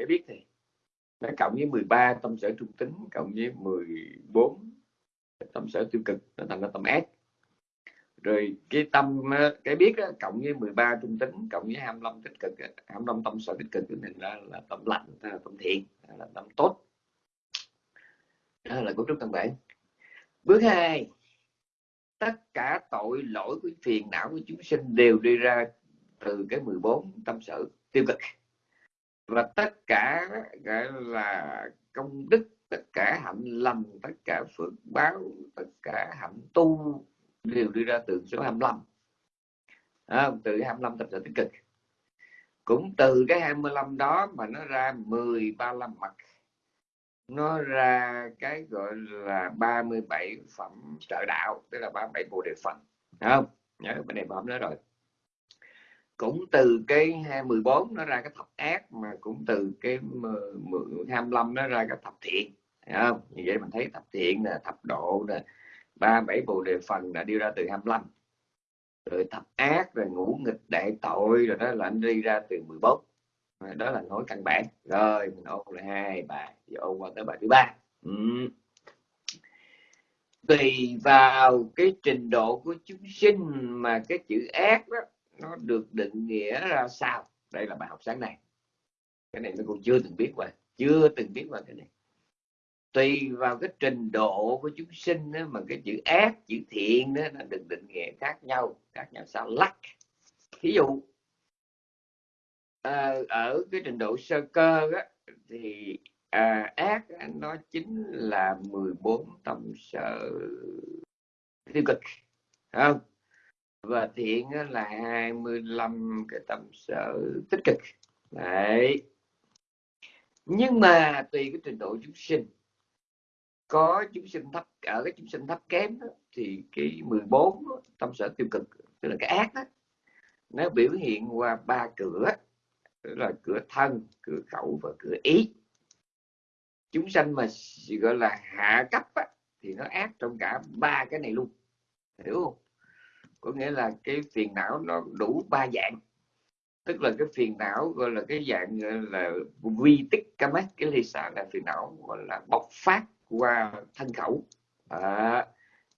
để biết thì. Nó cộng với 13 tâm sở trung tính cộng với 14 tâm sở tiêu cực nó thành ra tâm S rồi cái tâm cái biết đó, cộng với 13 trung tính cộng với 25 tích cực 25 tâm sở tích cực này là, là tâm lạnh là tâm thiện là tâm tốt. Đó là cấu trúc căn bản. Bước hai tất cả tội lỗi của phiền não của chúng sinh đều đi ra từ cái 14 tâm sở tiêu cực và tất cả gọi là công đức tất cả hạnh lành tất cả phước báo tất cả hạnh tu đều đi ra từ số 25 à, từ 25 tập sở tích cực. Cũng từ cái 25 đó mà nó ra 10 35 mặt. Nó ra cái gọi là 37 phẩm trợ đạo tức là 37 bộ đề phần. Không? Nhớ bên này bấm đó rồi cũng từ cái 14 nó ra cái thập ác, mà cũng từ cái 25 nó ra cái thập thiện không? Như vậy mình thấy thập thiện nè, thập độ nè, ba, bảy bộ đề phần đã đi ra từ 25 rồi thập ác, rồi ngũ nghịch đại tội, rồi đó là anh đi ra từ 14 đó là nói căn bản. Rồi mình ôn lại hai bài, giờ ôn qua tới bài thứ ba. Ừ. tùy vào cái trình độ của chúng sinh mà cái chữ ác đó nó được định nghĩa ra sao? Đây là bài học sáng nay. Cái này nó cũng chưa từng biết qua chưa từng biết qua cái này. Tùy vào cái trình độ của chúng sinh đó, mà cái chữ ác chữ thiện đó nó được định nghĩa khác nhau khác nhau sao lắc. Ví dụ à, ở cái trình độ sơ cơ đó, thì à, ác nó chính là 14 tâm sở tiêu cực. Không? Và thiện là 25 cái tâm sở tích cực. Đấy. Nhưng mà tùy cái trình độ chúng sinh. Có chúng sinh thấp ở cái chúng sinh thấp kém đó, thì cái 14 tâm sở tiêu cực tức là cái ác đó nó biểu hiện qua ba cửa tức là cửa thân cửa khẩu và cửa ý. Chúng sanh mà gọi là hạ cấp á, thì nó ác trong cả ba cái này luôn. Hiểu không? Có nghĩa là cái phiền não nó đủ ba dạng. Tức là cái phiền não gọi là cái dạng là vi tích kamat cái ly xả là phiền não gọi là bộc phát qua thân khẩu. À,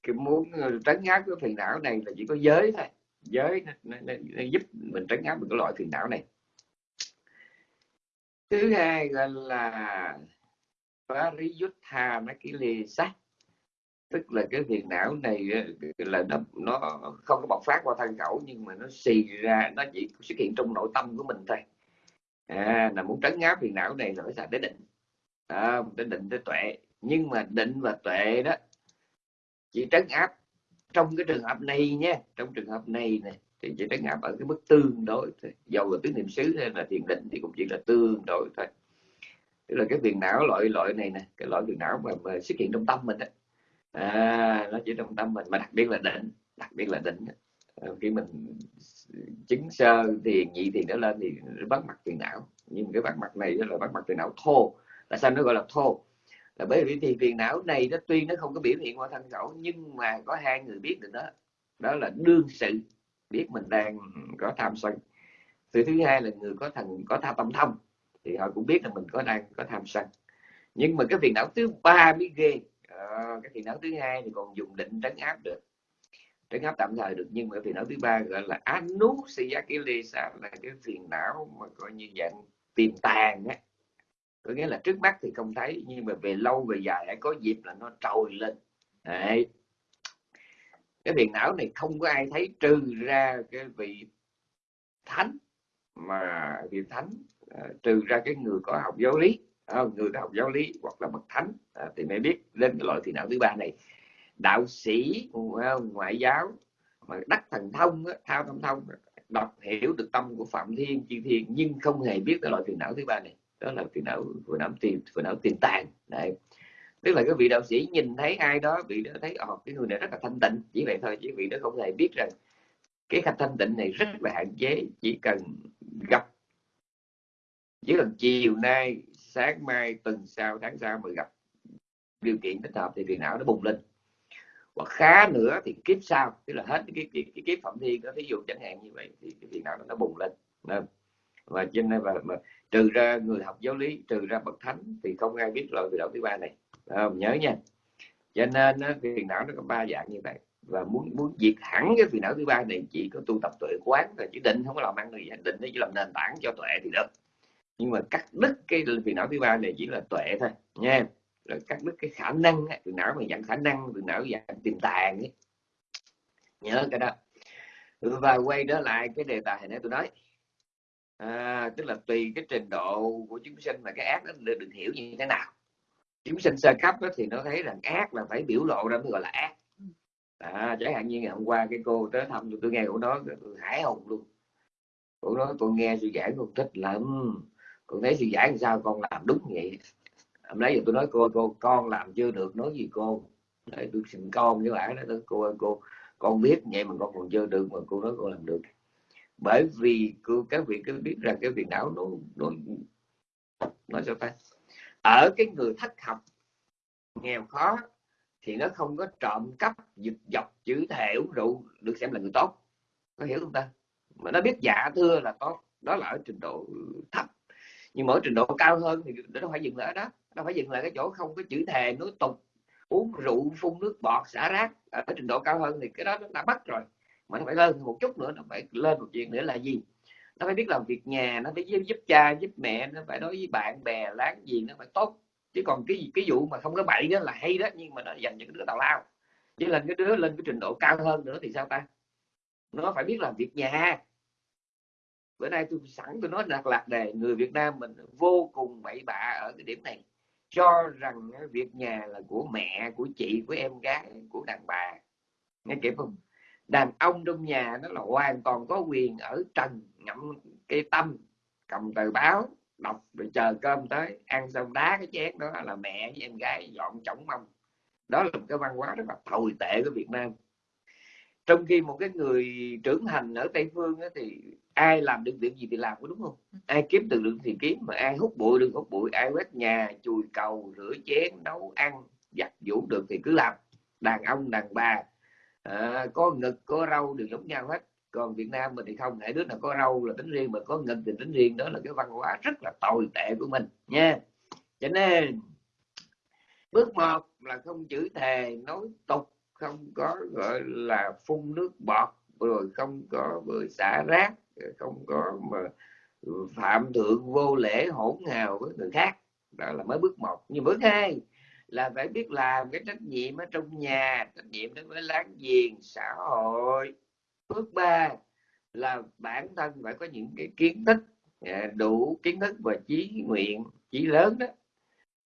cái muốn ờ, trấn áp cái phiền não này là chỉ có giới thôi. Giới nó, nó, nó, giúp mình trấn áp được cái loại phiền não này. Thứ hai gọi là pariyutha sắc tức là cái phiền não này là nó nó không có bộc phát qua thân khẩu nhưng mà nó xì ra nó chỉ xuất hiện trong nội tâm của mình thôi. À, là muốn trấn áp phiền não này là phải xài tới định. À, tới định tới tuệ. Nhưng mà định và tuệ đó chỉ trấn áp trong cái trường hợp này nhé. Trong trường hợp này nè thì chỉ trấn áp ở cái mức tương đối thôi. Dầu là tứ niệm xứ hay là thiền định thì cũng chỉ là tương đối thôi. Tức là cái phiền não loại loại này nè cái loại phiền não mà, mà xuất hiện trong tâm mình đó à, nó chỉ trong tâm mình mà đặc biệt là định đặc biệt là định ờ, khi mình chứng sơ thiền nhị thì nó lên thì bắt mặt phiền não. Nhưng cái bắt mặt này là bắt mặt phiền não thô. Là sao nó gọi là thô? Là bởi vì thì phiền não này nó tuy nó không có biểu hiện qua thân khẩu nhưng mà có hai người biết được đó. Đó là đương sự biết mình đang có tham sân. Thứ thứ hai là người có thần có tha tâm thông thì họ cũng biết là mình có đang có tham sân. Nhưng mà cái phiền não thứ ba mới ghê à, cái phiền não thứ hai thì còn dùng định trấn áp được. Trấn áp tạm thời được nhưng mà phiền não thứ ba gọi là anusiyakilesa là cái phiền não mà coi như dạng tiềm tàng á. Có nghĩa là trước mắt thì không thấy nhưng mà về lâu về dài có dịp là nó trồi lên. Đấy. cái phiền não này không có ai thấy trừ ra cái vị thánh mà vị thánh ờ, trừ ra cái người có học giáo lý người học giáo lý hoặc là bậc thánh. À, thì mới biết lên cái loại thiền não thứ ba này. Đạo sĩ à, ngoại giáo mà đắc thần thông thao thông thông đọc hiểu được tâm của phạm thiên chư thiên nhưng không hề biết cái loại phiền não thứ ba này. Đó là phiền não phiền não tiền phiền não tiền tàn. Đấy. Tức là cái vị đạo sĩ nhìn thấy ai đó vị đó thấy ồ cái người này rất là thanh tịnh. Chỉ vậy thôi chứ vị đó không hề biết rằng cái khả thanh tịnh này rất là hạn chế. Chỉ cần gặp chỉ cần chiều nay sáng mai tuần sau tháng sau mới gặp. Điều kiện thích hợp thì phiền não nó bùng lên. Hoặc khá nữa thì kiếp sau tức là hết cái, cái, cái kiếp phạm thiên đó ví dụ chẳng hạn như vậy thì cái phiền não nó bùng lên. Nên và cho nên và, và trừ ra người học giáo lý trừ ra bậc thánh thì không ai biết loại phiền não thứ ba này. Không? nhớ nha. Cho nên phiền não nó có ba dạng như vậy. Và muốn muốn diệt hẳn cái phiền não thứ ba này chỉ có tu tập tuệ quán là chỉ định không có làm ăn gì định nó chỉ làm nền tảng cho tuệ thì được nhưng mà cắt đứt cái phiền não thứ ba này chỉ là tuệ thôi nha. Rồi cắt đứt cái khả năng từ não mà dạng khả năng từ não dạng tiềm tàng ấy. nhớ cái đó. Và quay trở lại cái đề tài này tôi nói. À, tức là tùy cái trình độ của chúng sinh mà cái ác nó được, được hiểu như thế nào. Chúng sinh sơ cấp đó, thì nó thấy rằng ác là phải biểu lộ ra mới gọi là ác. À, chẳng hạn như ngày hôm qua cái cô tới thăm tôi, tôi nghe của nó tôi hải hùng luôn. Của nó tôi nghe suy giảng con thích lắm con thấy sư giải làm sao? Con làm đúng vậy. Hôm nãy giờ tôi nói cô cô con làm chưa được nói gì cô? Đấy, tôi xin con với bạn đó cô cô con biết vậy mà con còn chưa được mà cô nói cô làm được. Bởi vì cô các vị cứ biết rằng cái việc não nó nó nó sao ta? Ở cái người thất học nghèo khó thì nó không có trộm cắp giật dọc chữ thể uống rượu được xem là người tốt. Có hiểu không ta? Mà nó biết dạ thưa là tốt. Đó là ở trình độ thấp nhưng mỗi trình độ cao hơn thì nó phải dừng lại đó. Nó phải dừng lại cái chỗ không có chữ thề nói tục uống rượu phun nước bọt xả rác. Ở trình độ cao hơn thì cái đó nó đã bắt rồi. Mà nó phải lên một chút nữa nó phải lên một chuyện nữa là gì? Nó phải biết làm việc nhà nó phải giúp, giúp cha giúp mẹ nó phải đối với bạn bè láng giềng nó phải tốt. Chứ còn cái cái vụ mà không có bậy đó là hay đó nhưng mà nó dành cho cái đứa tào lao. Chứ lên cái đứa lên cái trình độ cao hơn nữa thì sao ta? Nó phải biết làm việc nhà bữa nay tôi sẵn tôi nói lạc lạc đề người Việt Nam mình vô cùng bậy bạ ở cái điểm này. Cho rằng việc nhà là của mẹ, của chị, của em gái, của đàn bà. Nghe kịp không? Đàn ông trong nhà nó là hoàn toàn có quyền ở trần ngậm cây tâm, cầm tờ báo, đọc rồi chờ cơm tới. Ăn xong đá cái chén đó là mẹ với em gái dọn chổng mông đó là một cái văn hóa rất là tồi tệ của Việt Nam. Trong khi một cái người trưởng thành ở Tây Phương thì ai làm được việc gì thì làm có đúng không? Ai kiếm từ lượng thì kiếm mà ai hút bụi được hút bụi ai quét nhà chùi cầu rửa chén nấu ăn giặt giũ được thì cứ làm. Đàn ông đàn bà à, có ngực có râu đều giống nhau hết. Còn Việt Nam mình thì không hãy đứa nào có râu là tính riêng mà có ngực thì tính riêng. Đó là cái văn hóa rất là tồi tệ của mình nha. Cho nên bước một là không chữ thề nói tục không có gọi là phun nước bọt rồi không có vừa xả rác không có mà phạm thượng vô lễ hỗn hào với người khác. Đó là mới bước một. Nhưng bước hai là phải biết làm cái trách nhiệm ở trong nhà, trách nhiệm đối với láng giềng, xã hội. Bước ba là bản thân phải có những cái kiến thức à, đủ kiến thức và trí nguyện chí lớn đó,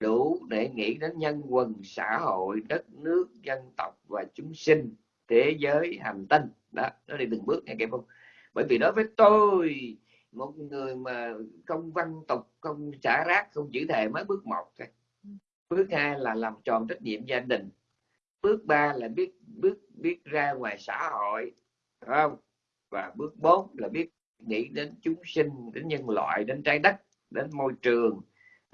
đủ để nghĩ đến nhân quần, xã hội, đất nước, dân tộc và chúng sinh, thế giới hành tinh. Đó, nó đi từng bước nghe kịp không bởi vì đối với tôi một người mà không văn tục không xả rác không chữ thề mới bước một thôi. Bước hai là làm tròn trách nhiệm gia đình. Bước ba là biết bước biết ra ngoài xã hội không? Và bước bốn là biết nghĩ đến chúng sinh đến nhân loại đến trái đất đến môi trường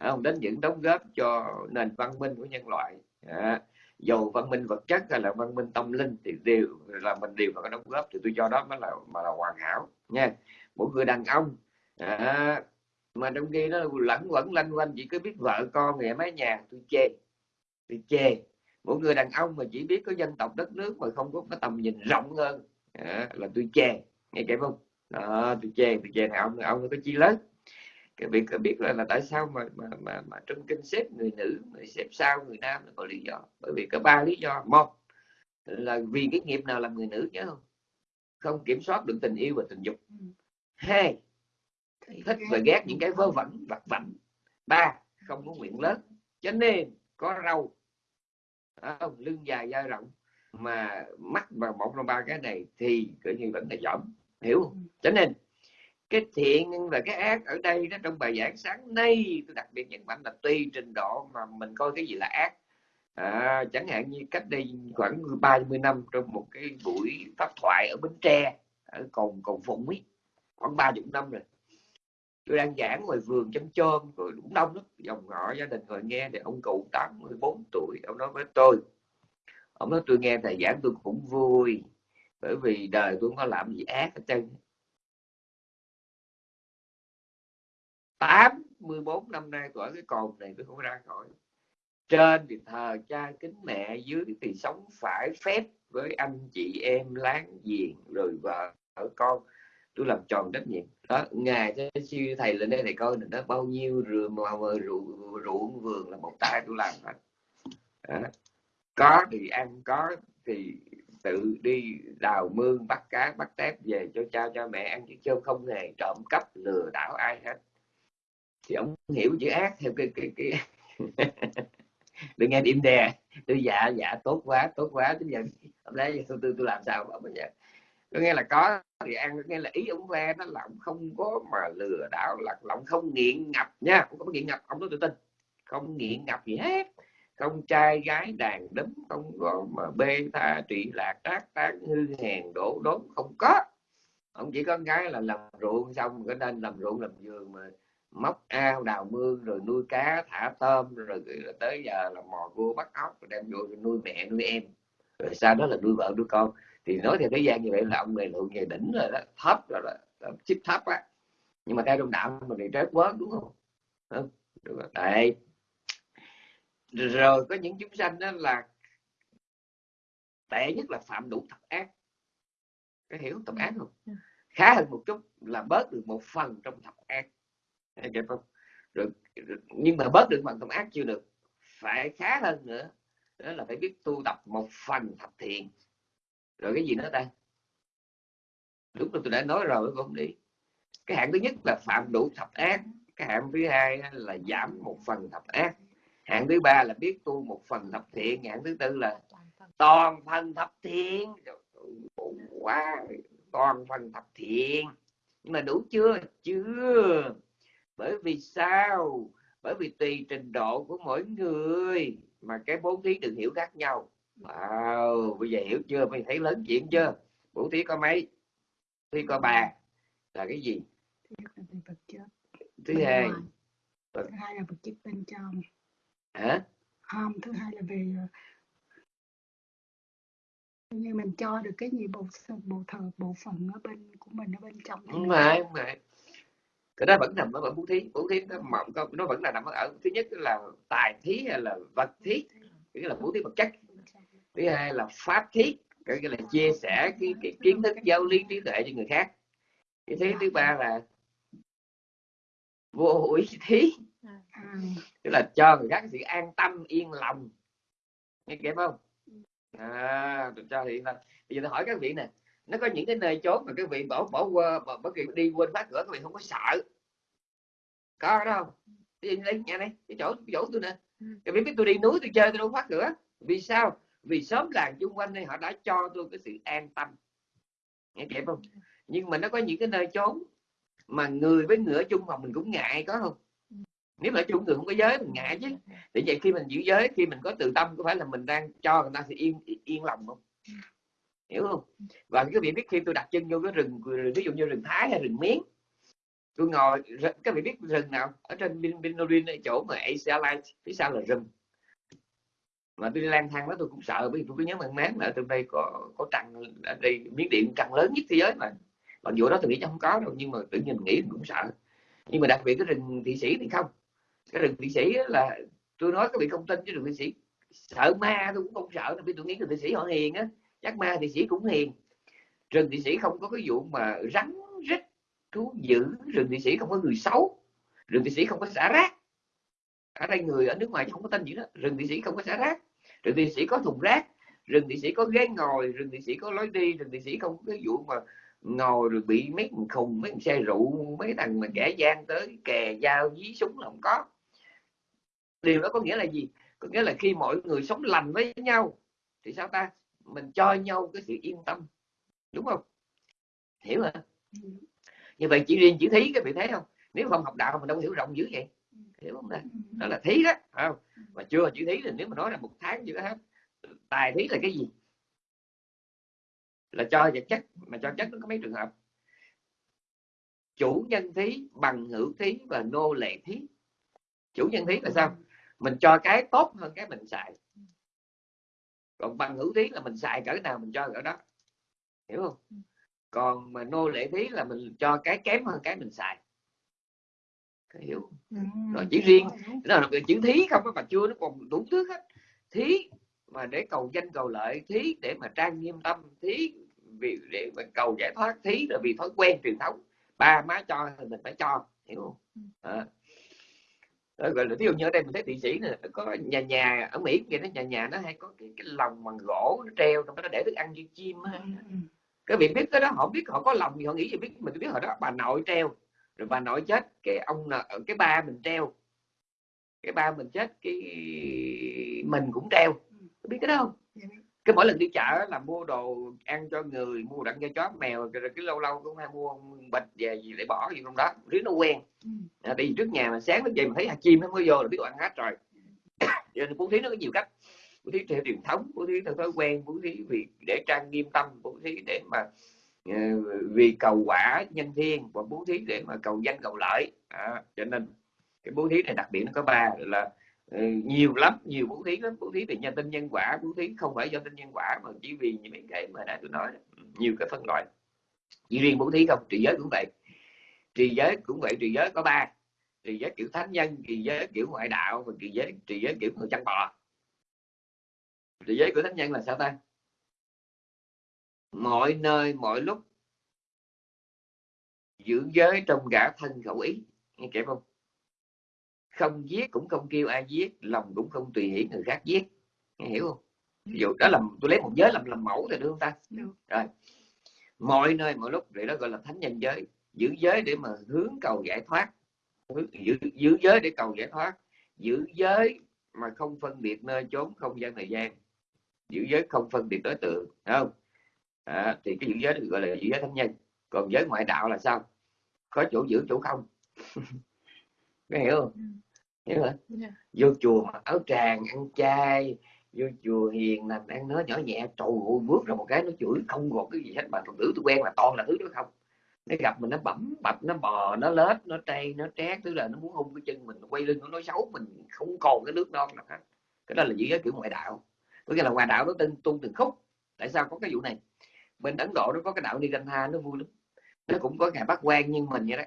không? Đến những đóng góp cho nền văn minh của nhân loại. À, dầu văn minh vật chất hay là văn minh tâm linh thì đều là mình đều phải có đóng góp. Thì tôi cho đó mới là mà là hoàn hảo nha. Mỗi người đàn ông à, mà trong khi nó lẫn quẩn lanh quanh chỉ cứ biết vợ con nghề mái nhà tôi chê tôi chê. Mỗi người đàn ông mà chỉ biết có dân tộc đất nước mà không có cái tầm nhìn rộng hơn à, là tôi chê nghe kể không? Đó, tôi chê tôi chê nào ông ông có chi lớn cái việc biết là, là tại sao mà mà mà, mà trong kinh xếp người nữ người xếp sau người nam nó có lý do? Bởi vì có ba lý do. Một là vì cái nghiệp nào làm người nữ nhớ không? Không kiểm soát được tình yêu và tình dục. Ừ. hai thích và ghét những cái vơ vẩn. vặt vảnh. Ba không có nguyện lớn. Cho nên có râu. Không? lưng dài da rộng. Mà mắc vào một trong ba cái này thì tự nhiên vẫn là giỏm. Hiểu không? Ừ. cho nên cái thiện và cái ác ở đây đó trong bài giảng sáng nay tôi đặc biệt nhấn mạnh là tùy trình độ mà mình coi cái gì là ác. À, chẳng hạn như cách đây khoảng 30 năm trong một cái buổi pháp thoại ở Bến Tre ở cồn cồn phụng ấy khoảng ba chục năm rồi. Tôi đang giảng ngoài vườn chấm chôm rồi đúng đông lắm. Dòng họ gia đình ngồi nghe thì ông cụ 84 tuổi ông nói với tôi. Ông nói tôi nghe thầy giảng tôi cũng vui bởi vì đời tôi không có làm gì ác hết trơn. 84 năm nay tuổi cái cồn này tôi không ra khỏi. Trên thì thờ cha kính mẹ dưới thì sống phải phép với anh chị em láng giềng rồi vợ ở con. Tôi làm tròn trách nhiệm. Đó ngày cho siêu thầy lên đây thầy coi nó bao nhiêu ruộng mà ruộng, ruộng vườn là một tay tôi làm hết. Đó. có thì ăn có thì tự đi đào mương bắt cá bắt tép về cho cha cho mẹ ăn chứ không hề trộm cắp lừa đảo ai hết thì ông hiểu chữ ác theo cái cái cái đừng nghe điểm đè tôi dạ dạ tốt quá tốt quá. Bây giờ hôm nay tôi, tôi, tôi làm sao mà bây giờ có nghĩa là có thì ăn có nghĩa là ý ông ve nó là ông không có mà lừa đảo là lọng không nghiện ngập nha. Không có nghiện ngập ông nói tự tin. Không nghiện ngập gì hết. Không trai gái đàn đấm không có mà bê tha trị lạc trác tán hư hèn đổ đốn không có. Ông chỉ có cái là làm ruộng xong có nên làm ruộng làm giường mà móc ao đào mương rồi nuôi cá thả tôm rồi tới giờ là mò cua bắt ốc rồi đem vô nuôi mẹ nuôi em. Rồi sau đó là nuôi vợ nuôi con. Thì nói theo thời gian như vậy là ông này lượng về đỉnh rồi đó thấp rồi đó chip thấp á. Nhưng mà theo trong đạo mình thì trái quá đúng không? Được rồi. đây rồi có những chúng sanh đó là tệ nhất là phạm đủ thập ác. Có hiểu thập ác không? Khá hơn một chút là bớt được một phần trong thập ác Hiểu không? Rồi, nhưng mà bớt được bằng tâm ác chưa được. Phải khá hơn nữa. Đó là phải biết tu tập một phần thập thiện. Rồi cái gì nữa ta? Đúng là tôi đã nói rồi không đi cái hạng thứ nhất là phạm đủ thập ác. Cái hạng thứ hai là giảm một phần thập ác. Hạng thứ ba là biết tu một phần thập thiện. Hạng thứ tư là toàn phần thập thiện. Quá. Toàn phần thập thiện. Nhưng mà đủ chưa? Chưa bởi vì sao? Bởi vì tùy trình độ của mỗi người mà cái bố thí được hiểu khác nhau. Wow bây giờ hiểu chưa? Mày thấy lớn chuyện chưa? Bố thí có mấy? Thí có ba. Là cái gì? Thứ hai thứ hai là vật chất bên trong. Hả? Không thứ hai là về như mình cho được cái gì bộ bộ thờ bộ phận ở bên của mình ở bên trong đúng rồi đúng rồi cái đó vẫn nằm ở bố thí. Bố thí nó mộng nó vẫn là nằm ở thứ nhất là tài thí hay là vật thí. Nghĩa là bố thí vật chất. Thứ hai là pháp thí. Cái là chia sẻ cái, cái kiến thức giao liên trí tuệ cho người khác. Cái thứ thứ ba là vô ý thí. Tức là cho người khác sự an tâm yên lòng. Nghe kịp không? À tôi cho thì bây giờ tôi hỏi các vị nè nó có những cái nơi chốn mà các vị bỏ bỏ qua bất kỳ đi quên khóa cửa các vị không có sợ. Có đó không? Đi đây nhà này cái chỗ cái chỗ tôi nè. Các vị biết tôi đi núi tôi chơi tôi đâu khóa cửa. Vì sao? Vì sớm làng chung quanh đây họ đã cho tôi cái sự an tâm. Nghe kịp không? Nhưng mà nó có những cái nơi chốn mà người với người ở chung phòng mình cũng ngại có không? Nếu mà chung người không có giới mình ngại chứ. Để vậy khi mình giữ giới khi mình có từ tâm có phải là mình đang cho người ta sự yên yên lòng không hiểu không? Và các vị biết khi tôi đặt chân vô cái rừng ví dụ như rừng thái hay rừng miến. Tôi ngồi các vị biết rừng nào? Ở trên bin binorin chỗ mà Asia Light phía sau là rừng. Mà tôi đi lang thang đó tôi cũng sợ, bởi vì tôi cứ nhớ mang máng là ở trong đây có có trăng, ở đây miếng điện trăng lớn nhất thế giới mà. Còn vụ đó tôi nghĩ chắc không có đâu, nhưng mà tự nhiên mình nghĩ cũng sợ. Nhưng mà đặc biệt cái rừng thị sĩ thì không. Cái rừng thị sĩ là, tôi nói các vị không tin chứ rừng thị sĩ. Sợ ma tôi cũng không sợ vì tôi nghĩ rừng thị sĩ họ hiền á chắc ma thị sĩ cũng hiền. Rừng thị sĩ không có cái vụ mà rắn, rít, thú dữ. Rừng thị sĩ không có người xấu. Rừng thị sĩ không có xả rác. Ở đây người ở nước ngoài không có tên gì đó. Rừng thị sĩ không có xả rác. Rừng thị sĩ có thùng rác. Rừng thị sĩ có ghế ngồi. Rừng thị sĩ có lối đi. Rừng thị sĩ không có cái vụ mà ngồi rồi bị mấy thằng khùng, mấy thằng xe rượu, mấy thằng mà kẻ gian tới kè dao dí súng là không có. Điều đó có nghĩa là gì? Có nghĩa là khi mọi người sống lành với nhau, thì sao ta? Mình cho nhau cái sự yên tâm. Đúng không? Hiểu hả? Như vậy chỉ riêng chữ thí cái vị thấy không? Nếu không học đạo mình đâu hiểu rộng dữ vậy. Hiểu không đây đó là thí đó không? Mà chưa chữ thí thì nếu mà nói là một tháng chưa hết, tài thí là cái gì? Là cho vật chất, mà cho chất nó có mấy trường hợp? Chủ nhân thí bằng hữu thí và nô lệ thí. Chủ nhân thí là sao? Mình cho cái tốt hơn cái mình xài còn bằng hữu thí là mình xài cỡ nào mình cho cỡ đó. Hiểu không? Còn mà nô lệ thí là mình cho cái kém hơn cái mình xài. Hiểu Ừ, rồi chỉ riêng nó là chữ thí không có mà chưa nó còn đủ thứ hết. Thí mà để cầu danh cầu lợi thí để mà trang nghiêm tâm thí vì để mà cầu giải thoát thí là vì thói quen truyền thống. Ba má cho thì mình phải cho hiểu không? À. Đó, gọi là ví dụ như ở đây mình thấy thị sĩ này có nhà nhà ở Mỹ kia nó nhà nhà nó hay có cái, cái lồng bằng gỗ nó treo trong đó để thức ăn cho chim á. Ừ, ừ. cái việc biết cái đó họ biết họ có lòng gì họ nghĩ gì biết mình biết hồi đó bà nội treo rồi bà nội chết cái ông nợ- cái ba mình treo cái ba mình chết cái mình cũng treo biết cái đó không. Cái mỗi lần đi chợ là mua đồ ăn cho người mua đồ ăn cho chó mèo rồi cái lâu lâu cũng hay mua bịch về gì để bỏ gì trong đó riết nó quen. Ừ. à, đi trước nhà mà sáng nó dậy mà thấy hạt chim nó mới vô là biết đồ ăn hết rồi. Cho nên bố thí nó có nhiều cách. Bố thí theo truyền thống bố thí theo thói quen bố thí vì để trang nghiêm tâm bố thí để mà ờ, vì cầu quả nhân thiên và bố thí để mà cầu danh cầu lợi. À, cho nên cái bố thí này đặc biệt nó có ba là Ừ, nhiều lắm, nhiều bố thí lắm. Bố thí về nhân tinh nhân quả bố thí không phải do tinh nhân quả mà chỉ vì những mấy cái mà đã tôi nói ừ, nhiều cái phân loại. Chỉ riêng bố thí không, trì giới cũng vậy. Trì giới cũng vậy, trì giới có ba. Trì giới kiểu thánh nhân, trì giới kiểu ngoại đạo và trì giới trì giới kiểu người chăn bò. Trì giới của thánh nhân là sao ta? Mọi nơi, mọi lúc, giữ giới trong cả thân khẩu ý. Nghe kịp không? Không giết cũng không kêu ai giết lòng cũng không tùy hỷ người khác giết nghe hiểu không? Ví dụ đó là tôi lấy một giới làm làm mẫu rồi được không ta? Được. rồi. Mọi nơi mọi lúc vậy đó gọi là thánh nhân giới. Giữ giới để mà hướng cầu giải thoát. Giữ, giữ giới để cầu giải thoát. Giữ giới mà không phân biệt nơi chốn không gian thời gian. Giữ giới không phân biệt đối tượng không? À, thì cái giữ giới được gọi là giữ giới thánh nhân. Còn giới ngoại đạo là sao? Có chỗ giữ chỗ không? Có hiểu không? Ừ. hiểu hả Dạ. vô chùa mặc áo tràng ăn chay vô chùa hiền lành ăn nói nhỏ nhẹ trầu ôi bước ra một cái nó chửi không còn cái gì hết mà phật tử tôi quen là toàn là thứ đó không. Nó gặp mình nó bẩm bập nó bò nó lết nó trây nó trét tức là nó muốn hung cái chân mình nó quay lưng nó nói xấu mình không còn cái nước non nào hết. Cái đó là giữ giới kiểu ngoại đạo. Có nghĩa là ngoại đạo nó tin tu từng khúc. Tại sao có cái vụ này? Bên ấn độ nó có cái đạo nirantha nó vui lắm. Nó cũng có ngày bắt quan như mình vậy đó.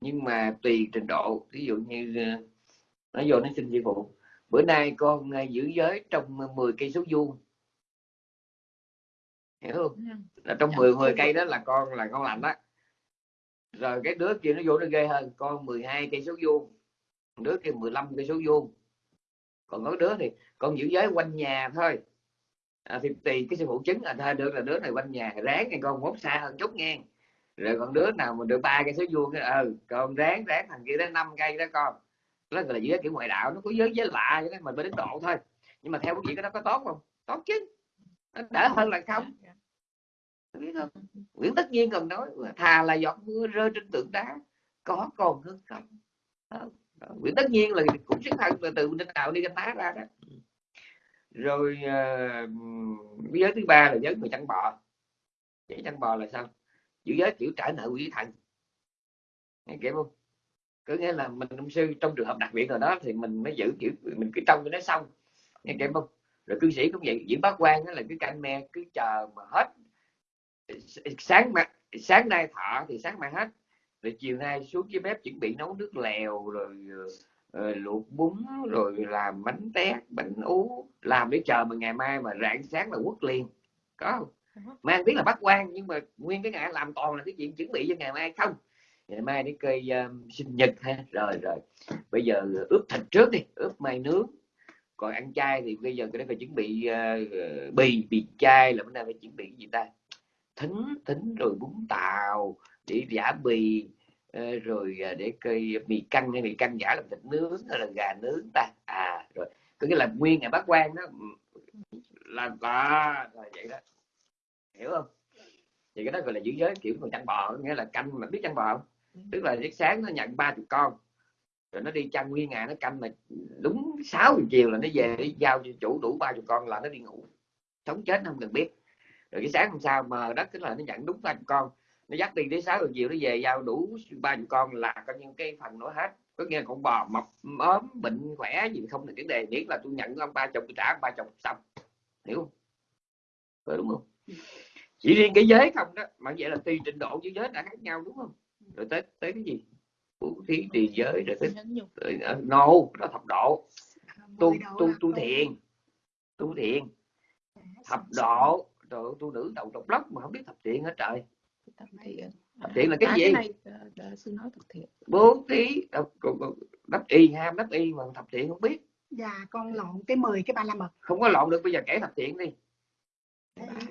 Nhưng mà tùy trình độ ví dụ như ờ, nó vô nó xin sư phụ bữa nay con ờ, giữ giới trong 10 cây số vuông. Hiểu không? Ừ. là trong Dạ, 10 10 tôi cây đó là con là con lành đó. Rồi cái đứa kia nó vô nó ghê hơn con 12 cây số vuông đứa kia 15 cây số vuông. Còn có đứa thì con giữ giới quanh nhà thôi. À, thì tùy cái sư phụ chứng là thôi được là đứa này quanh nhà ráng nghe con mốt xa hơn chút nghe. Rồi còn đứa nào mà được ba cây số vuông ừ con ráng ráng thằng kia đến năm cây đó con đó gọi là giữa kiểu ngoại đạo nó có giới giới lạ vậy đó mình mới đến độ thôi. Nhưng mà theo quý vị cái đó có tốt không? Tốt chứ. Nó đỡ hơn là không. Biết không? Nguyễn tất nhiên còn nói thà là giọt mưa rơi trên tượng đá có còn hơn không? Đó. Đó. Nguyễn tất nhiên là cũng xuất thân là từ trên đạo đi canh tá ra đó. Rồi uh, giới thứ ba là giới người chăn bò. Giới chăn bò là sao? Giữ giới kiểu trả nợ quỷ thần. Nghe kịp không? Có nghĩa là mình ông sư trong trường hợp đặc biệt rồi đó thì mình mới giữ kiểu mình cứ trông cho nó xong nghe kịp không rồi cư sĩ cũng vậy diễn bác quan đó là cứ canh me cứ chờ mà hết. Sáng mà sáng nay thọ thì sáng mai hết. Rồi chiều nay xuống dưới bếp chuẩn bị nấu nước lèo rồi ờ, luộc bún rồi làm bánh tét bánh ú làm để chờ mà ngày mai mà rạng sáng là quất liền. Có không? Mang tiếng là bắt quan nhưng mà nguyên cái ngày làm toàn là cái chuyện chuẩn bị cho ngày mai không ngày mai đến cây um, sinh nhật ha. Rồi rồi. Bây giờ ướp thịt trước đi ướp mai nướng. Còn ăn chay thì bây giờ cái đấy phải chuẩn bị uh, bì bì chay là bữa nay phải chuẩn bị cái gì ta? Thính thính rồi bún tàu để giả bì ờ, rồi để cây mì canh hay mì canh giả làm thịt nướng hay là gà nướng ta. À rồi. Có nghĩa là nguyên ngày bác quan đó là ta rồi vậy đó. Hiểu không? Thì cái đó gọi là giữ giới kiểu người chăn bò nghĩa là canh mà biết chăn bò không? Tức là cái sáng nó nhận ba chục con. Rồi nó đi chăn nguyên ngày nó canh mà đúng 6 giờ chiều là nó về đi giao cho chủ đủ ba chục con là nó đi ngủ. Sống chết nó không cần biết. Rồi cái sáng hôm sau mà đất tức là nó nhận đúng ba chục con nó dắt đi đến sáu giờ chiều nó về giao đủ ba chục con là coi như cái phần nó hết. Có nghĩa là con bò mập ốm bệnh khỏe gì không là vấn đề miễn là tôi nhận ông ba chục tôi trả ông ba chục xong. Hiểu không? Phải đúng không? Chỉ riêng cái giới không đó mà vậy là tùy trình độ với giới đã khác nhau đúng không rồi tới tới cái gì? Bố thí trì giới rồi nhục. uh, no đó thập độ. Tu tu tu thiền. Tu thiền. Thập độ. rồi tu nữ đầu độc lóc mà không biết thập thiện hết trời? Tập thiện. Tập thiện là cái À, gì? ờ, ờ, sư nói tập thiện. Bố thí còn đắp y ham đắp y mà thập thiện không biết. Dạ con lộn cái 10 cái ba la mật. Không có lộn được bây giờ kể thập thiện đi.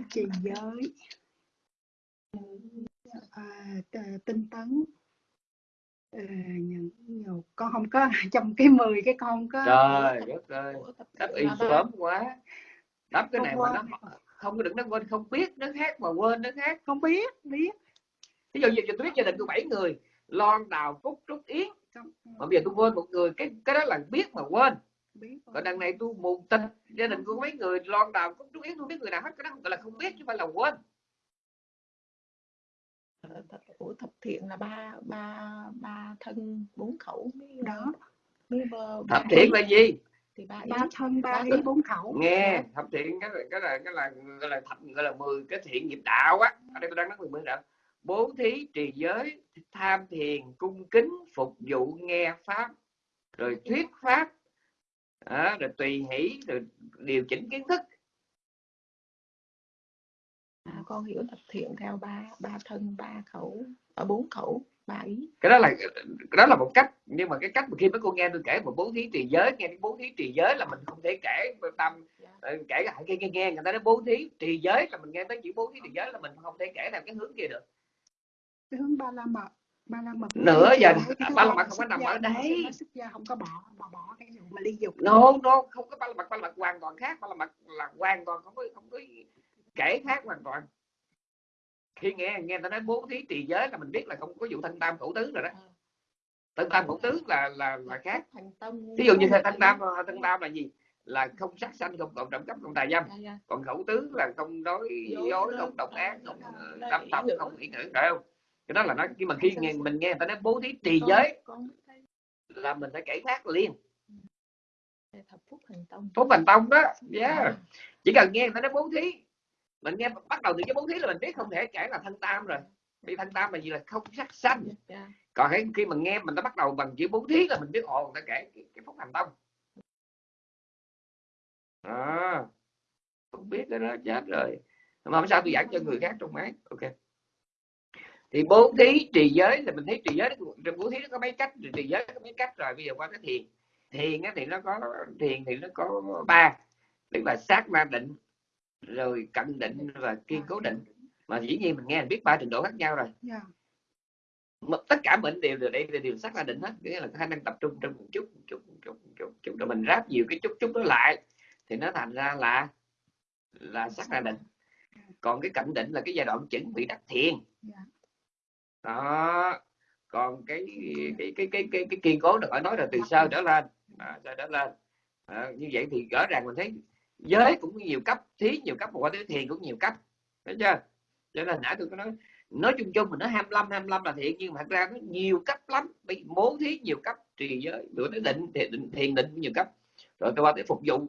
Trì giới t- tinh tấn. Nhẫn nhục con không có trong cái 10 cái con không có trời đất ơi của thiện y sớm quá. Đắp cái này mà nó không có đừng nó quên không biết nó khác mà quên nó khác. Không biết biết. Ví dụ như tôi biết gia đình tôi bảy người lon đào phúc trúc yến. Không- mà bây giờ tôi quên một người cái cái đó là biết mà quên. Biết còn đằng này tôi mù tịch gia đình có mấy người lon đào phúc trúc yến tôi biết người nào hết cái đó phải là không biết chứ không phải là quên. ờ, của thập thiện là ba ba ba thân bốn khẩu mới đó. mới bơ- thập ba thiện ý. là gì? Thì ba ý ba thân ba Ba ý bốn khẩu. Nghe thập thiện cái cái là cái là gọi là thập gọi là 10 cái thiện nghiệp đạo á. Ở đây tôi đang nói 10 đạo. Bố thí trì giới tham thiền cung kính phục vụ nghe pháp rồi thuyết pháp. Đó, rồi tùy hỷ rồi điều chỉnh kiến thức à, con hiểu tập thiện theo ba ba thân ba khẩu ở bốn khẩu ba ý. Cái đó là cái đó là một cách nhưng mà cái cách mà khi mấy cô nghe tôi kể một bố thí trì giới nghe cái bố thí trì giới là mình không thể kể tâm Dạ. ờ, kể lại nghe, nghe nghe người ta nói bố thí trì giới là mình nghe tới chữ bố thí trì giới là mình không thể kể theo cái hướng kia được. Cái hướng ba la mật ba la mật Nữa giờ ba la mật không có nằm ở xuất gia không có bỏ bỏ bỏ cái vụ mà ly dục. No no không có ba la mật ba la mật hoàn toàn khác. Ba la mật là hoàn toàn không có không có kể khác hoàn toàn. Khi nghe nghe ta nói bố thí trì giới là mình biết là không có vụ thân tam khẩu tứ rồi đó. Thân tam khẩu tứ là là là khác. Tâm ví dụ như thân tam thân tam là gì? Là không sát sanh không cộng trộm cắp không tà dâm. Dạ, dạ. còn khẩu tứ là không nói Dối, không độc à, ác không dạ, ờ, tâm không ý ngữ phải không? Cái đó là nó nhưng mà khi Dạ, nghe, mình nghe người ta nói bố thí trì giới là mình phải kể khác liền. Phúc thành tâm. Phúc thành tông đó yeah. Chỉ cần nghe người ta nói bố thí mình nghe bắt đầu từ cái bố thí là mình biết không thể kể là thân tam rồi. Vì thân tam là gì là không sát sanh. Dạ, dạ. còn khi, khi mình nghe mình đã bắt đầu bằng chữ bố thí là mình biết ồ người ta kể cái, cái phúc thành tông. À, không biết cái đó chết rồi. Mà không sao tôi giảng cho người khác trong máy. Ok. Thì bố thí trì giới là mình thấy trì giới nó- bố thí nó có mấy cách trì giới có mấy cách rồi. Bây giờ qua cái thiền. Thiền thì nó có thiền thì nó có ba. Tức là sát na định rồi cận định và kiên cố định. mà dĩ nhiên mình nghe mình biết ba trình độ khác nhau rồi. Dạ. mà tất cả mình đều đều đây đều, đều sát na định hết. Nghĩa là khả năng tập trung trong một chút một chút một chút một chút, một chút. Rồi mình ráp nhiều cái chút chút đó lại. Thì nó thành ra là là sát na định. Còn cái cận định là cái giai đoạn chuẩn bị đắc thiền. Dạ. đó. Còn cái cái cái cái cái, cái kiên cố được phải nói là từ sơ trở lên. À, sơ trở lên. À, như vậy thì rõ ràng mình thấy giới cũng nhiều cấp, thí nhiều cấp mà qua tới thiền cũng nhiều cấp. Thấy chưa? Cho nên nãy tôi có nói nói chung chung mình nói 25 25 là thiện nhưng mà thật ra nó nhiều cấp lắm. Bị bố thí nhiều cấp, trì giới rồi tới định thiền định thiền định cũng nhiều cấp. Rồi tôi qua tới phục vụ.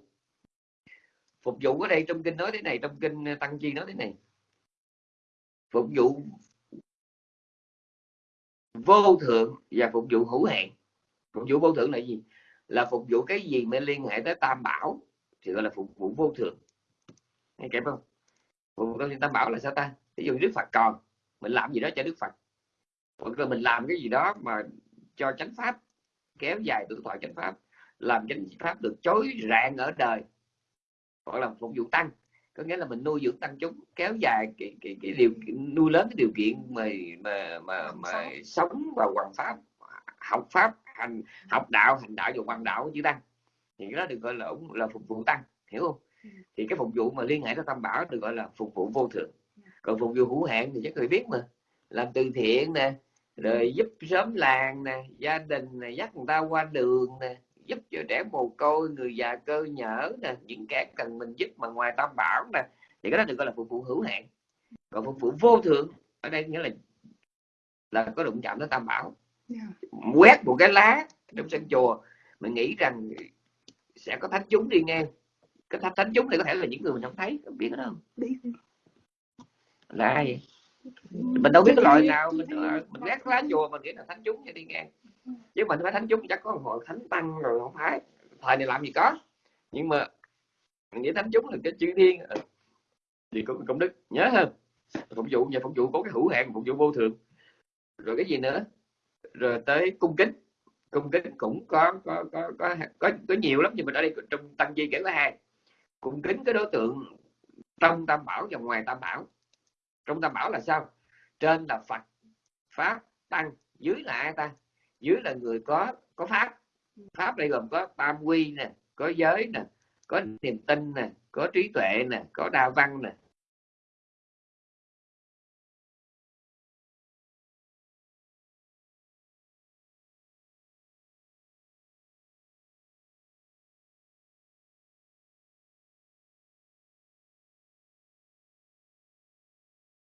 Phục vụ ở đây trong kinh nói thế này, trong kinh ờ, tăng chi nói thế này. Phục vụ vô thượng và phục vụ hữu hạn. Phục vụ vô thượng là gì? Là phục vụ cái gì mà liên hệ tới tam bảo thì gọi là phục vụ vô thượng nghe kịp không? Phục vụ tam bảo là sao ta? Ví dụ đức phật còn mình làm gì đó cho đức phật. Hoặc là mình làm cái gì đó mà cho chánh pháp kéo dài tuổi thọ chánh pháp làm chánh pháp được chối rạng ở đời hoặc là phục vụ tăng. Có nghĩa là mình nuôi dưỡng tăng chúng kéo dài cái cái, cái điều nuôi lớn cái điều kiện mà mà mà, mà sống. và hoàn pháp học pháp hành học đạo hành đạo và hoàn đạo chữ tăng thì cái đó được gọi là ủng- là phục vụ tăng hiểu không? Ừ. thì cái phục vụ mà liên hệ tới tam bảo được gọi là phục vụ vô thượng. Còn phục vụ hữu hạn thì chắc người biết mà. Làm từ thiện nè rồi giúp sớm làng nè gia đình nè dắt người ta qua đường nè giúp cho trẻ mồ côi người già cơ nhở nè những kẻ cần mình giúp mà ngoài tam bảo nè. Thì cái đó được gọi là phục vụ hữu hạn. Còn phục vụ vô thượng ở đây nghĩa là là có đụng chạm tới tam bảo. Dạ. quét một cái lá trong sân chùa mình nghĩ rằng sẽ có thánh chúng đi ngang cái thánh thánh chúng này có thể là những người mình không thấy không biết đó. Không biết. Là ai mình đâu biết cái loại nào mình ờ, mình ghét lá chùa mình nghĩ là thánh chúng đi ngang chứ mình phải thánh chúng chắc có hội thánh tăng rồi không phải. Thời này làm gì có. Nhưng mà mình nghĩ thánh chúng là cái chữ thiên thì có công đức nhớ hơn. Phục vụ nhà phục vụ có cái hữu hạn phục vụ vô thường. Rồi cái gì nữa? Rồi tới cung kính cung kính cũng có có có có có, có nhiều lắm nhưng mà ở đây trong tăng di kể có hai. Cung kính cái đối tượng trong tam bảo và ngoài tam bảo. Trong tam bảo là sao? Trên là phật pháp tăng dưới là ai ta? Dưới là người có có pháp. Pháp đây gồm có tam quy nè có giới nè có niềm tin nè có trí tuệ nè có đa văn nè.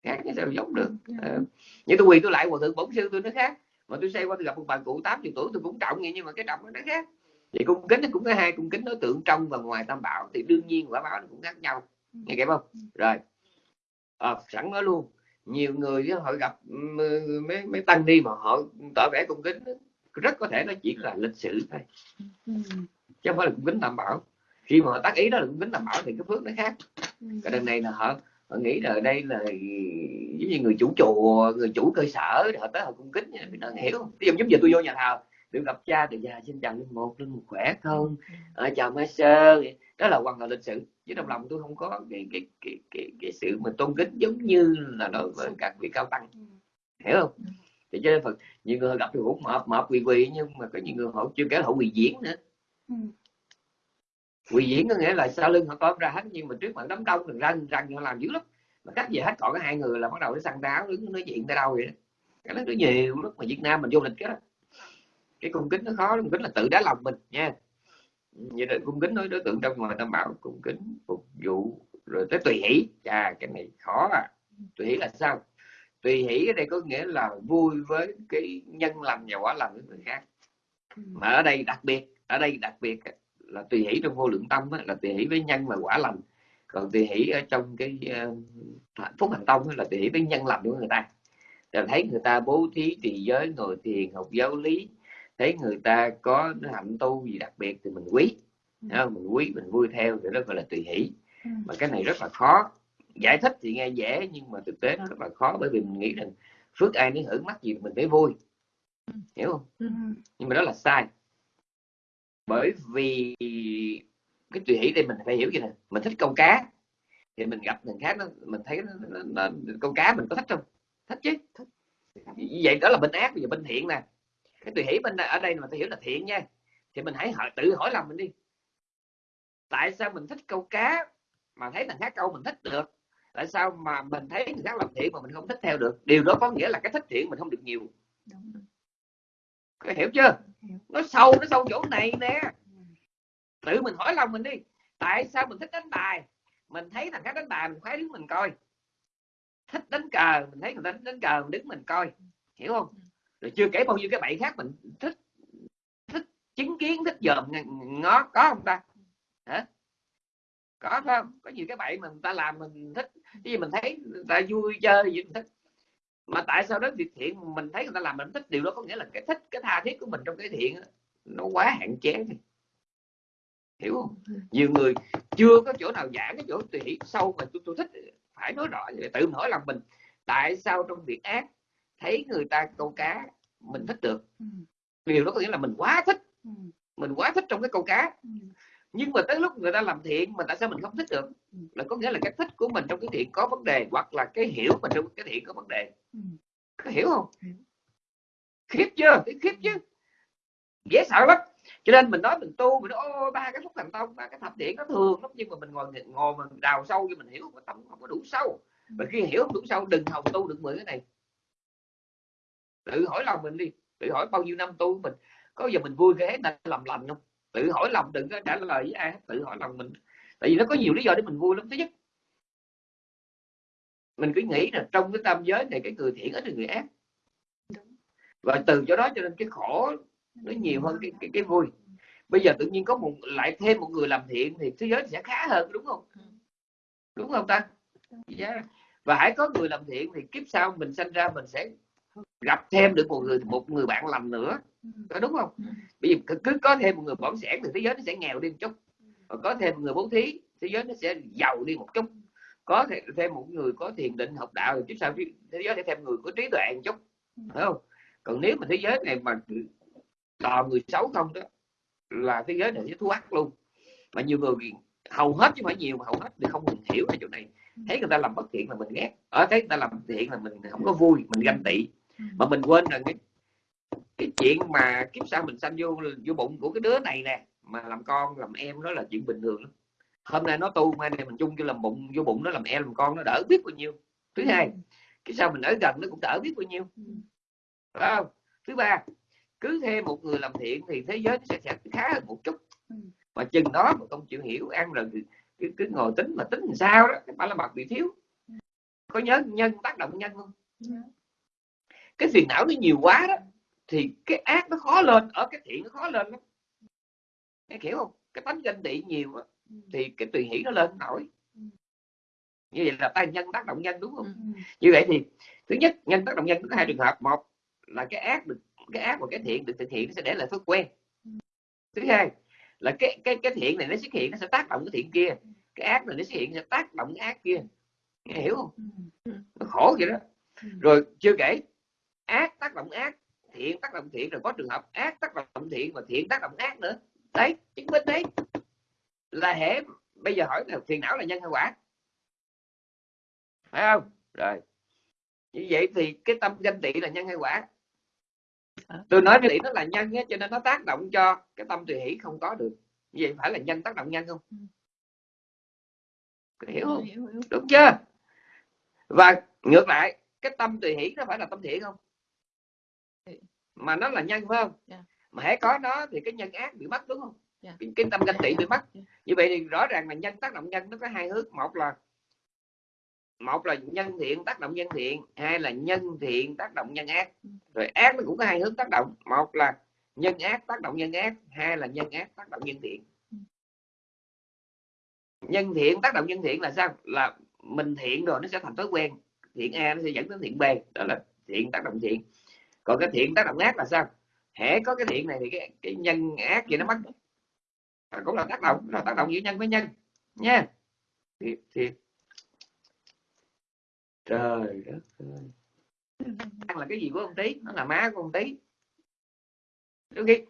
Khác cái sao giống được. À, như tôi quỳ tôi lại hòa thượng bổn sư tôi nó khác. Mà tôi xây qua tôi gặp một bà cụ 80 tuổi tôi cũng trọng vậy nhưng mà cái trọng nó khác. Thì cung kính nó cũng có hai cung kính đối tượng trong và ngoài tam bảo thì đương nhiên quả báo nó cũng khác nhau. Nghe kịp không? Rồi. À, sẵn nói luôn. Nhiều người họ gặp mấy mấy tăng đi mà họ tỏ vẻ cung kính rất có thể nó chỉ là lịch sử thôi. Chứ không phải là cung kính tam bảo. Khi mà họ tác ý đó là cung kính tam bảo thì cái phước nó khác. Cái đằng này là họ họ nghĩ là đây là giống như người chủ chùa người chủ cơ sở họ tới họ cung kính thì nó hiểu. Không ví dụ giống giờ tôi vô nhà thờ được gặp cha thì già xin chào linh một linh một khỏe không à, chào mai sơ đó là hoàn toàn lịch sử chứ trong lòng tôi không có cái cái cái cái, cái sự mà tôn kính giống như là đối với các vị cao tăng. Hiểu không? Thì cho nên phật nhiều người gặp thì cũng mập mập quỳ quỳ nhưng mà có nhiều người họ chưa kể họ quỳ diễn nữa quỳ diễn có nghĩa là sau lưng họ tóm ra hết, nhưng mà trước mặt đám đông đừng răng răng họ làm dữ lắm. Mà cách về hết, còn có hai người là bắt đầu nó săn đáo, đứng nói chuyện tới đâu vậy đó. Cái đó rất nhiều lúc mà Việt Nam mình vô lịch cái đó. Cái cung kính nó khó, cung kính là tự đá lòng mình, nha. Vậy là cung kính nói đối tượng trong ngoài tam bảo, cung kính, phục vụ, rồi tới tùy hỷ. Chà, cái này khó à. Tùy hỷ là sao? Tùy hỷ ở đây có nghĩa là vui với cái nhân lành và quả lành của người khác. Mà ở đây đặc biệt, ở đây đặc biệt là tùy hỷ trong vô lượng tâm là tùy hỷ với nhân và quả lành. Còn tùy hỷ ở trong cái uh, phúc hành tông là tùy hỷ với nhân lành của người ta. Rồi thấy người ta bố thí trì giới ngồi thiền học giáo lý thấy người ta có hạnh tu gì đặc biệt thì mình quý. Ừ. mình quý mình vui theo thì đó gọi là tùy hỷ. Ừ. mà cái này rất là khó. Giải thích thì nghe dễ nhưng mà thực tế nó rất là khó bởi vì mình nghĩ rằng phước ai nếu hưởng mắt gì mình phải vui. Ừ. hiểu không? Nhưng mà đó là sai bởi vì cái tùy hỷ đây mình phải hiểu gì nè mình thích câu cá thì mình gặp người khác nó mình thấy nó, nó, nó, câu cá mình có thích không? Thích chứ. Thích. vậy đó là bên ác bây giờ bên thiện nè. Cái tùy hỷ bên ở đây mà tôi hiểu là thiện nha. Thì mình hãy hỏi, tự hỏi lòng mình đi. Tại sao mình thích câu cá mà thấy thằng khác câu mình thích được? Tại sao mà mình thấy người khác làm thiện mà mình không thích theo được? Điều đó có nghĩa là cái thích thiện mình không được nhiều có hiểu chưa? Nó sâu nó sâu chỗ này nè. Tự mình hỏi lòng mình đi. Tại sao mình thích đánh bài? Mình thấy thằng khác đánh bài mình khoái đứng mình coi. Thích đánh cờ mình thấy người ta đánh, đánh cờ mình đứng mình coi. Hiểu không? Rồi chưa kể bao nhiêu cái bậy khác mình thích thích chứng kiến thích dòm ngó có không ta? Hả? Có không? Có nhiều cái bậy mà người ta làm mình thích. Cái gì mình thấy người ta vui chơi gì mình thích mà tại sao đó việc thiện mình thấy người ta làm mình thích? Điều đó có nghĩa là cái thích cái tha thiết của mình trong cái thiện nó quá hạn chế thì hiểu không? Nhiều người chưa có chỗ nào giảng cái chỗ tùy hỷ sâu mà tôi, tôi thích phải nói rõ tự hỏi lòng mình tại sao trong việc ác thấy người ta câu cá mình thích được? Ừ. điều đó có nghĩa là mình quá thích. Ừ. mình quá thích trong cái câu cá. Ừ. nhưng mà tới lúc người ta làm thiện mà tại sao mình không thích được? Là có nghĩa là cái thích của mình trong cái thiện có vấn đề hoặc là cái hiểu mình trong cái thiện có vấn đề có hiểu không? Khiếp chưa? Khiếp chứ. Dễ sợ lắm. Cho nên mình nói mình tu mình nói ô ba cái phúc thành tông ba cái thập điện nó thường lắm. Nhưng mà mình ngồi ngồi mình đào sâu cho mình hiểu mà tâm không có đủ sâu. Và khi hiểu không đủ sâu đừng hòng tu được mười cái này. Tự hỏi lòng mình đi. Tự hỏi bao nhiêu năm tu mình. Có giờ mình vui cái là làm lành không? Tự hỏi lòng đừng có trả lời với ai tự hỏi lòng mình. Tại vì nó có nhiều lý do để mình vui lắm thứ nhất mình cứ nghĩ là trong cái tam giới này cái người thiện ít là người ác. Và từ chỗ đó cho nên cái khổ nó nhiều hơn cái cái, cái vui. Bây giờ tự nhiên có một lại thêm một người làm thiện thì thế giới sẽ khá hơn đúng không? Đúng không ta? Yeah. và hãy có người làm thiện thì kiếp sau mình sanh ra mình sẽ gặp thêm được một người một người bạn lành nữa. Ừ. có đúng không? Ừ. vì cứ- cứ có thêm một người bỏng sẻn thì thế giới nó sẽ nghèo đi một chút. Và có thêm một người bố thí thế giới nó sẽ giàu đi một chút có thể thêm một người có thiền định học đạo thì sao thế giới sẽ thêm người có trí tuệ một chút, phải không? Còn nếu mà thế giới này mà toàn người xấu không đó, là thế giới này sẽ thu ác luôn. Mà nhiều người hầu hết chứ phải nhiều, mà hầu hết thì không mình hiểu ở chỗ này. Thấy người ta làm bất thiện là mình ghét. Ở thấy người ta làm thiện là mình không có vui, mình ganh tị. Mà mình quên rằng cái cái chuyện mà kiếp sau mình sanh vô vô bụng của cái đứa này nè, mà làm con, làm em đó là chuyện bình thường lắm hôm nay nó tu mai này mình chung cho làm bụng vô bụng nó làm em làm con nó đỡ biết bao nhiêu. Thứ hai cái sao mình ở gần nó cũng đỡ biết bao nhiêu. Ừ. phải không? Thứ ba cứ thêm một người làm thiện thì thế giới nó sẽ, sẽ khá hơn một chút. Ừ. mà chừng đó mà không chịu hiểu ăn rồi thì cứ, cứ ngồi tính mà tính làm sao đó cái ba la mật bị thiếu. Có nhớ nhân tác động nhân không? Cái phiền não nó nhiều quá đó thì cái ác nó khó lên ở cái thiện nó khó lên lắm. Nghe hiểu không? Cái tánh ganh tị nhiều Ừ. thì cái tùy hỷ nó lên nổi. Ừ. như vậy là tay nhân tác động nhân đúng không? Ừ. Ừ. như vậy thì thứ nhất nhân tác động nhân có hai trường hợp. Một là cái ác được cái ác và cái thiện được thực hiện nó sẽ để lại thói quen. Thứ hai là cái cái cái thiện này nó xuất hiện nó sẽ tác động cái thiện kia. Cái ác này nó xuất hiện nó sẽ tác động cái ác kia. Nghe hiểu không? Ừ. nó khổ vậy đó. Ừ. rồi chưa kể ác tác động ác thiện tác động thiện rồi có trường hợp ác tác động thiện và thiện tác động ác nữa. Đấy chứng minh đấy là hệ bây giờ hỏi là phiền não là nhân hay quả? Phải không? Rồi. Như vậy thì cái tâm ganh tị là nhân hay quả? Tôi nói ganh tị nó là nhân á, cho nên nó tác động cho cái tâm tùy hỷ không có được. Như vậy phải là nhân tác động nhân không? Có hiểu không? Hiểu hiểu. Đúng chưa? Và ngược lại cái tâm tùy hỷ nó phải là tâm thiện không? Mà nó là nhân phải không? Dạ. mà hãy có nó thì cái nhân ác bị mất đúng không Dạ. cái, cái tâm ganh tị bị mất Dạ. như vậy thì rõ ràng là nhân tác động nhân nó có hai hướng. Một là một là nhân thiện tác động nhân thiện hai là nhân thiện tác động nhân ác. Ừ. rồi ác nó cũng có hai hướng tác động. Một là nhân ác tác động nhân ác hai là nhân ác tác động nhân thiện. Ừ. nhân thiện tác động nhân thiện là sao? Là mình thiện rồi nó sẽ thành thói quen. Thiện a nó sẽ dẫn đến thiện b đó là thiện tác động thiện. Còn cái thiện tác động ác là sao? Hễ có cái thiện này thì cái cái nhân ác gì nó mất cũng là tác động là tác động giữa nhân với nhân nha. Thì, thì... trời đất ơi. Ăn là cái gì của ông tí nó là má của ông tí đôi khi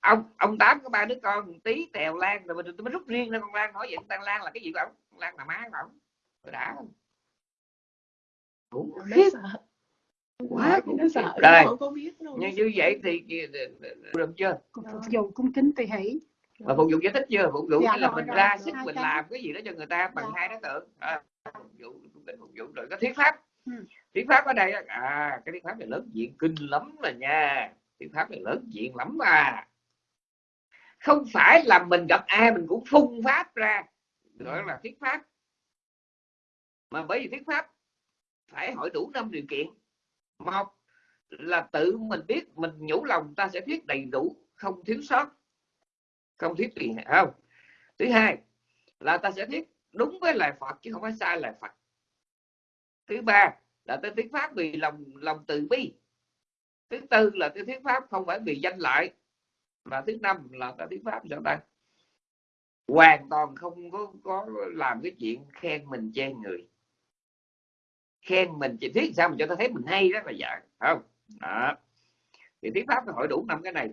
ông ông tám có ba đứa con tí tèo lan rồi mình mới rút riêng ra con lan hỏi vậy. Con lan là cái gì của ông? Con lan là má của ông. Tôi đã. Không khủng khiếp quá nó khiếp sợ. rồi. Nhưng như vậy thì được chưa? Vụ cung kính tùy hỷ mà phục vụ giải thích chưa? Phục vụ Dạ là rồi, mình rồi, ra sức mình cái. làm cái gì đó cho người ta bằng Dạ. hai đối tượng. À, phục vụ phục vụ rồi có thuyết pháp. Ừ. thuyết pháp ở đây à cái thuyết pháp này lớn diện kinh lắm rồi nha. Thuyết pháp này lớn diện lắm à không phải là mình gặp ai mình cũng phun pháp ra. Gọi là thuyết pháp. Mà bởi vì thuyết pháp phải hỏi đủ năm điều kiện. Một là tự mình biết mình nhủ lòng ta sẽ thuyết đầy đủ không thiếu sót không thuyết gì không. Thứ hai là ta sẽ thuyết đúng với lời Phật chứ không phải sai lời Phật. Thứ ba là tôi thuyết pháp vì lòng lòng từ bi. Thứ tư là tôi thuyết pháp không phải vì danh lợi. Và thứ năm là ta thuyết pháp sao ta? Hoàn toàn không có có làm cái chuyện khen mình chê người. Khen mình chỉ thuyết sao mà cho ta thấy mình hay đó là dạ không? Đó. Thì thuyết pháp phải hỏi đủ năm cái này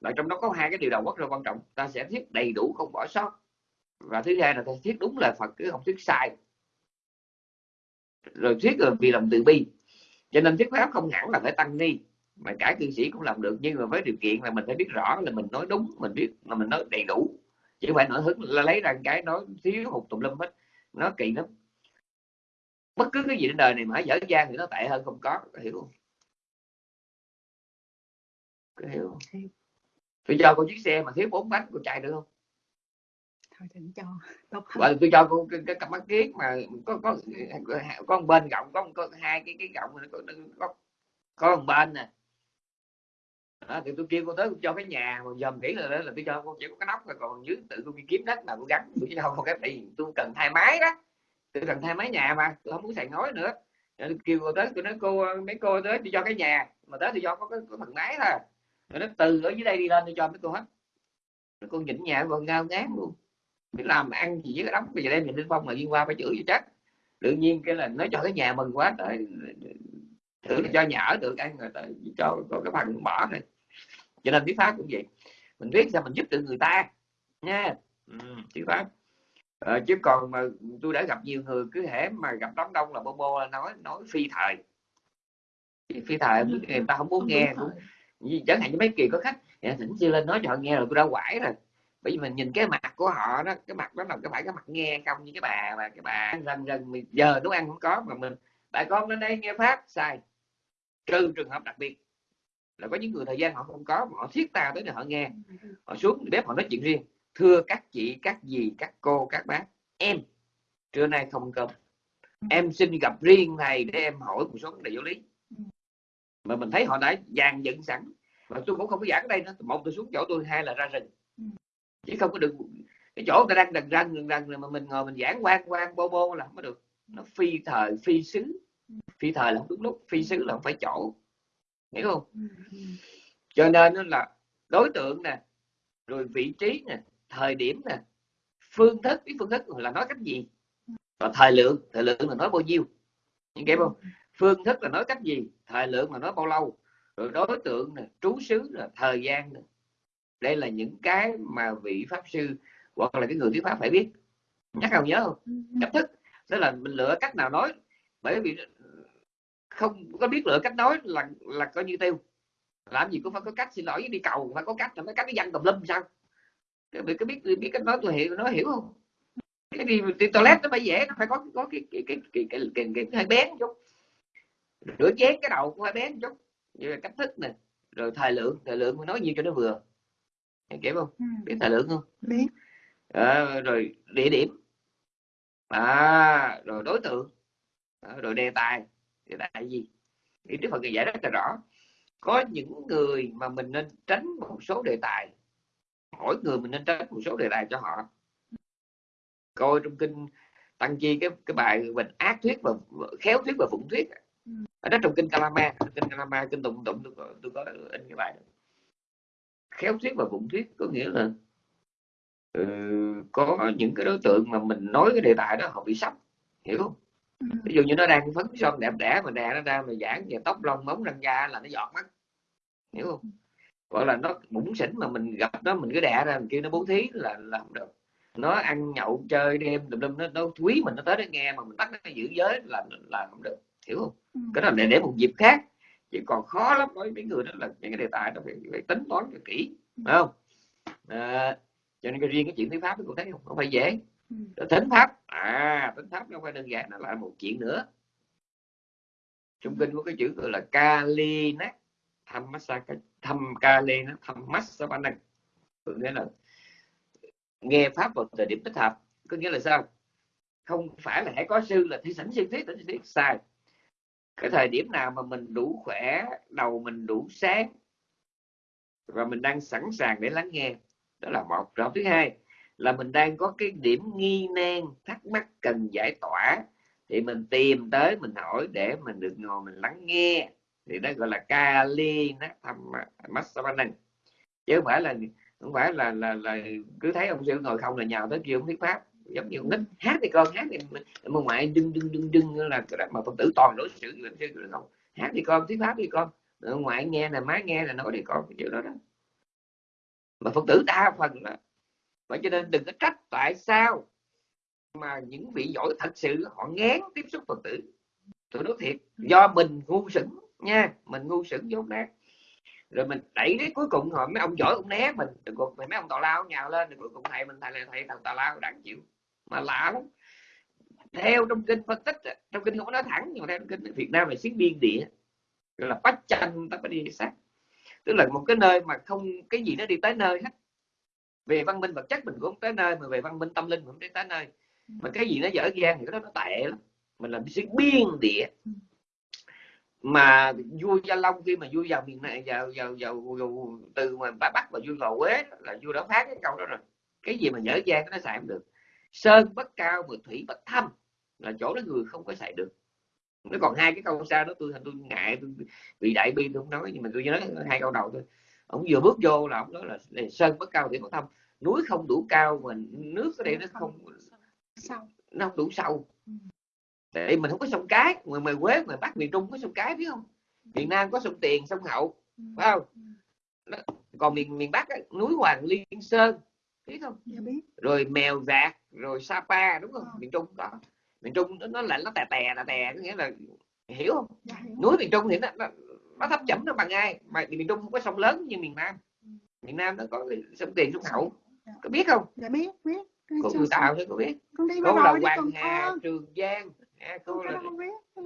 là trong đó có hai cái điều đầu rất là quan trọng. Ta sẽ thuyết đầy đủ không bỏ sót. Và thứ hai là ta thuyết đúng lời Phật chứ không thuyết sai. Rồi thuyết rồi vì lòng từ bi. Cho nên thuyết pháp không hẳn là phải tăng ni, mà cả cư sĩ cũng làm được. Nhưng mà với điều kiện là mình phải biết rõ là mình nói đúng, mình biết là mình nói đầy đủ. Chứ không phải nổi hứng là lấy ra cái nói thiếu hụt tùm lum hết. Nó kỳ lắm. Bất cứ cái gì trên đời này mà dở dang thì nó tệ hơn không có. Có hiểu không? Có hiểu không? Tôi cho cô chiếc xe mà thiếu bốn bánh cô chạy được không? Thôi đừng cho tốt hơn và tôi cho cô cái, cái cặp mắt kiếng mà có có có một bên gọng có, có hai cái cái gọng có có, có một bên nè. Đó, thì tôi kêu cô tới cho cái nhà mà dòm kỹ là, là tôi cho cô chỉ có cái nóc rồi còn dưới tự cô đi kiếm đất nào cô gắn tôi không có cái thì tôi cần hai máy đó. Tôi cần thay máy nhà mà tôi không muốn xài ngói nữa. Rồi kêu cô tới tôi nói cô mấy cô tới tôi cho cái nhà mà tới tôi cho có cái, phần máy thôi rồi nó từ ở dưới đây đi lên tôi cho mấy cô hết. Rồi cô nhịn nhà còn ngao ngán luôn. Biết làm ăn gì với cái đóng bây giờ đem nhìn lên phong là liên qua phải chửi chắc. Tự nhiên cái là nó cho cái nhà mừng quá tới thử cho nhà ở được ăn rồi tới cho có cái phần bỏ thôi. Cho nên viết pháp cũng vậy. Mình viết sao mình giúp được người ta nha. Ừ, viết pháp. Ờ, chứ còn mà tôi đã gặp nhiều người cứ hễ mà gặp đám đông là bô bô là nói nói phi thời. Phi thời người ta không muốn nghe đúng chẳng hạn như mấy kỳ có khách dạ, thỉnh sư lên nói cho họ nghe rồi tôi đã quải rồi. Bởi vì mình nhìn cái mặt của họ đó cái mặt đó là cái phải cái mặt nghe không như cái bà và cái bà rần rần mình giờ nấu ăn không có mà mình bà con lên đây nghe pháp sai. Trừ trường hợp đặc biệt là có những người thời gian họ không có họ thiết ta tới để họ nghe. Họ xuống bếp họ nói chuyện riêng. Thưa các chị các dì các cô các bác em trưa nay không cơm. Em xin gặp riêng thầy để em hỏi một số vấn đề giáo lý mà mình thấy họ đã dàn dựng sẵn. Mà tôi cũng không có giảng ở đây nữa. Một tôi xuống chỗ tôi hai là ra rừng. Chứ không có được cái chỗ người ta đang đần răng đần răng mà mình ngồi mình giảng quan quan bô bô là không có được. Nó phi thời phi xứ. Phi thời là không đúng lúc. Phi xứ là không phải chỗ. Hiểu không? Cho nên là đối tượng nè rồi vị trí nè thời điểm nè phương thức. Cái phương thức là nói cách gì? Và thời lượng. Thời lượng là nói bao nhiêu. Những kịp không phương thức là nói cách gì thời lượng là nói bao lâu rồi đối tượng nè trú xứ là thời gian nè đây là những cái mà vị pháp sư hoặc là cái người thuyết pháp phải biết nhắc không nhớ không cách thức đó là mình lựa cách nào nói bởi vì không có biết lựa cách nói là là coi như tiêu làm gì cũng phải có cách xin lỗi đi cầu phải có cách là mấy cách cái văn tùm lum sao cái biết cái biết biết cách nói tôi hiểu nó hiểu không cái gì toilet nó phải dễ nó phải có có cái cái cái cái cái, cái, cái, cái hơi bén một chút rửa chén cái đầu cũng hơi bén một chút như là cách thức nè. Rồi thời lượng thời lượng nói nhiều cho nó vừa. Em hiểu không? Biết thời lượng không? Biết. À, rồi địa điểm. À, rồi đối tượng. À, rồi đề tài. Đề tài gì? Thì Đức Phật giải rất là rõ. Có những người mà mình nên tránh một số đề tài. Mỗi người mình nên tránh một số đề tài cho họ. Coi trong kinh tăng chi cái cái bài mình ác thuyết và khéo thuyết và phụng thuyết ở đó trong kinh Kalama kinh Kalama kinh tụng tụng tôi có, tôi có in cái bài đó. khéo thuyết và phụng thuyết có nghĩa là ừ, có những cái đối tượng mà mình nói cái đề tài đó họ bị sốc hiểu không? Ví dụ như nó đang phấn son đẹp đẽ mà đè nó ra mà giảng về tóc lông móng răng da là nó giọt mắt hiểu không? Gọi là nó bụng xỉn mà mình gặp nó mình cứ đè ra mình kêu nó bố thí là là không được. Nó ăn nhậu chơi đêm tùm lum nó, nó quý mình nó tới nó nghe mà mình bắt nó giữ giới là là không được hiểu không? Cái đó để để một dịp khác. Chỉ còn khó lắm với mấy người đó là những cái đề tài đó phải, phải tính toán cho kỹ phải không? À, cho nên cái riêng cái chuyện thuyết pháp cũng thấy không không phải dễ. Rồi thính pháp à thính pháp nó phải đơn giản nó là một chuyện nữa. Trong kinh có cái chữ gọi là kali nát thăm massaka thăm kali nó thăm massapanang có nghĩa là nghe pháp vào thời điểm thích hợp. Có nghĩa là sao? Không phải là hãy có sư là thi sảnh siêng thuyết sảnh thuyết. Sai cái thời điểm nào mà mình đủ khỏe đầu mình đủ sáng và mình đang sẵn sàng để lắng nghe đó là một. Rồi thứ hai là mình đang có cái điểm nghi nan thắc mắc cần giải tỏa thì mình tìm tới mình hỏi để mình được ngồi mình lắng nghe thì đó gọi là kali nó thầm massavanang chứ không phải là không phải là là, là cứ thấy ông sư ngồi không là nhào tới kêu ông thuyết pháp giống như nít hát thì con hát thì mà ngoại đưng đưng đưng đưng là mà phật tử toàn đối xử với sư không. Hát thì con thuyết pháp đi con. Ngoại nghe là má nghe là nói đi con cái chuyện đó đó. Mà phật tử đa phần đó. Vậy cho nên đừng có trách tại sao mà những vị giỏi thật sự họ ngán tiếp xúc phật tử. Tôi nói thiệt do mình ngu sững nha mình ngu sững dốt nát rồi mình đẩy đến cuối cùng họ mấy ông giỏi cũng né mình cuộc mấy ông tào lao nhào lên rồi cuối cùng thầy mình thầy là thầy thằng tào lao đáng chịu mà lạ lắm. Theo trong kinh phân tích trong kinh không có nói thẳng nhưng mà theo trong kinh Việt Nam là xứ biên địa gọi là bách tranh ta phải đi sát tức là một cái nơi mà không cái gì nó đi tới nơi hết. Về văn minh vật chất mình cũng tới nơi mà về văn minh tâm linh cũng tới tới nơi. Mà cái gì nó dở dang thì cái đó nó tệ lắm. Mình làm xứ biên địa. Mà vua gia long khi mà vua vào miền này vào vào vào, vào từ mà bắc bắc và vua vào quế là vua đã phát cái câu đó rồi. Cái gì mà dở dang nó xài không được sơn bất cao mà thủy bất thâm là chỗ đó người không có xài được. Nó còn hai cái câu sau đó tôi tôi ngại tôi bị đại bi tôi không nói nhưng mà tôi nhớ hai câu đầu thôi. Ông vừa bước vô là ông nói là, là sơn bất cao thì có thâm. Núi không đủ cao mà nước ở đây nó không Sau. nó không đủ sâu. Tại mình không có sông cái ngoài ngoài quế ngoài bắc miền trung có sông cái biết không? Miền nam có sông tiền sông hậu Ừ. phải không? Còn miền miền bắc á, núi hoàng liên sơn biết không Dạ biết. rồi mèo vạc rồi sapa đúng không Ờ. miền trung có miền trung nó, lạnh nó tè tè tè tè có nghĩa là hiểu không Dạ hiểu. núi miền trung thì nó, nó, nó thấp chẩm nó bằng ai mà miền trung không có sông lớn như miền nam Ừ. miền nam nó có sông tiền sông hậu Dạ. có biết không Dạ biết biết. Cô xong. tàu thôi có biết Con đi cô là hoàng hà trường giang à, cô là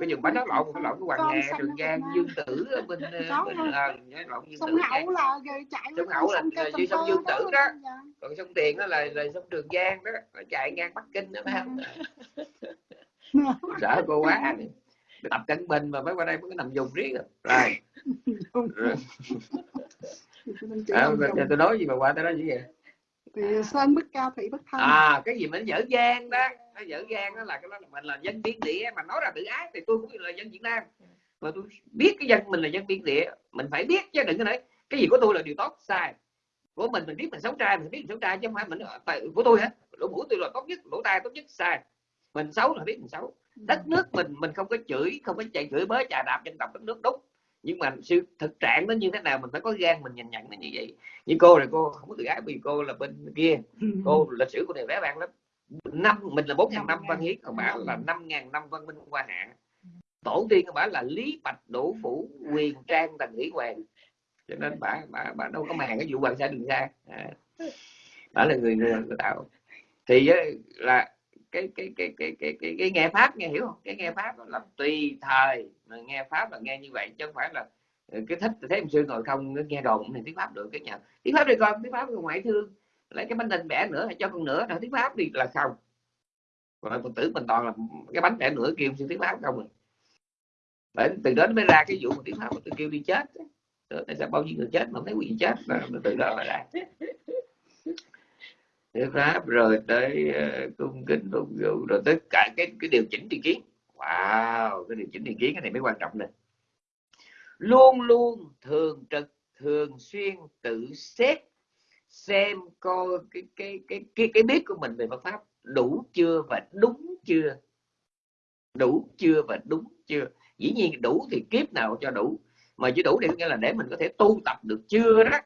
cái dùng bánh nói lộn cái lộn cái hoàng hà trường giang dương tử ở bên Có bên à, lộn dương Sông tử. Hậu là chạy Sông Hậu là- dưới sông Dương Tử đó. Còn sông tiền đó là là sông trường giang đó nó chạy ngang bắc kinh đó phải không? Sợ cô quá tập cận bình mà mới qua đây mới nằm dùng riết rồi. Rồi, rồi. À, tôi, nói gì mà qua tới đó gì vậy? Thì sơn bất cao thủy bất thân. à cái gì mà nó dở dang đó nó dở dang đó là cái đó là mình là dân biên địa mà nói ra tự ái thì tôi cũng là dân việt nam. Mà tôi biết cái dân mình là dân biên địa mình phải biết chứ đừng có nói cái gì của tôi là điều tốt sai. Của mình mình biết mình xấu trai mình biết mình xấu trai chứ không phải mình phải của tôi hả? Lỗ mũi tôi là tốt nhất lỗ tai tốt nhất sai. Mình xấu là biết mình xấu. Đất nước mình mình không có chửi không có chạy chửi bới chà đạp dân tộc đất nước đúng nhưng mà sự thực trạng nó như thế nào mình phải có gan mình nhìn nhận nó như vậy. Như cô này cô không có tự ái vì cô là bên kia. Cô lịch sử của này vẻ vang lắm năm mình là bốn ngàn năm văn hiến còn bà là năm ngàn năm văn minh hoa hạ tổ tiên của bà là lý bạch đỗ phủ quyền trang tần thủy hoàng. Cho nên bà bà bà đâu có màng cái vụ hoàng sa đường xa à. bà là người người, tạo. Thì á, là cái cái cái cái cái cái, cái nghe pháp nghe hiểu không? Cái nghe pháp là tùy thời mà nghe pháp là nghe như vậy chứ không phải là ừ, cái thích thấy ông sư ngồi không nó nghe đồn thì tiếng pháp được cái nhà tiếng pháp đi con tiếng pháp ngoại thương lấy cái bánh đinh bẻ nữa hay cho con nữa là tiếng pháp đi là không còn phật tử mình toàn là cái bánh bẻ nữa kêu sư tiếng pháp không rồi từ đó nó mới ra cái vụ mà tiếng pháp mà tôi kêu đi chết tại sao bao nhiêu người chết mà không thấy gì chết là từ đó là ra. Tiếng pháp rồi tới uh, cung kính phục vụ rồi tới cả cái cái điều chỉnh tri kiến. Wow cái điều chỉnh tri kiến cái này mới quan trọng này luôn luôn thường trực thường xuyên tự xét xem coi cái cái cái cái cái biết của mình về Phật pháp đủ chưa và đúng chưa? Đủ chưa và đúng chưa? Dĩ nhiên đủ thì kiếp nào cho đủ. Mà chỉ đủ thì nghĩa là để mình có thể tu tập được chưa đó.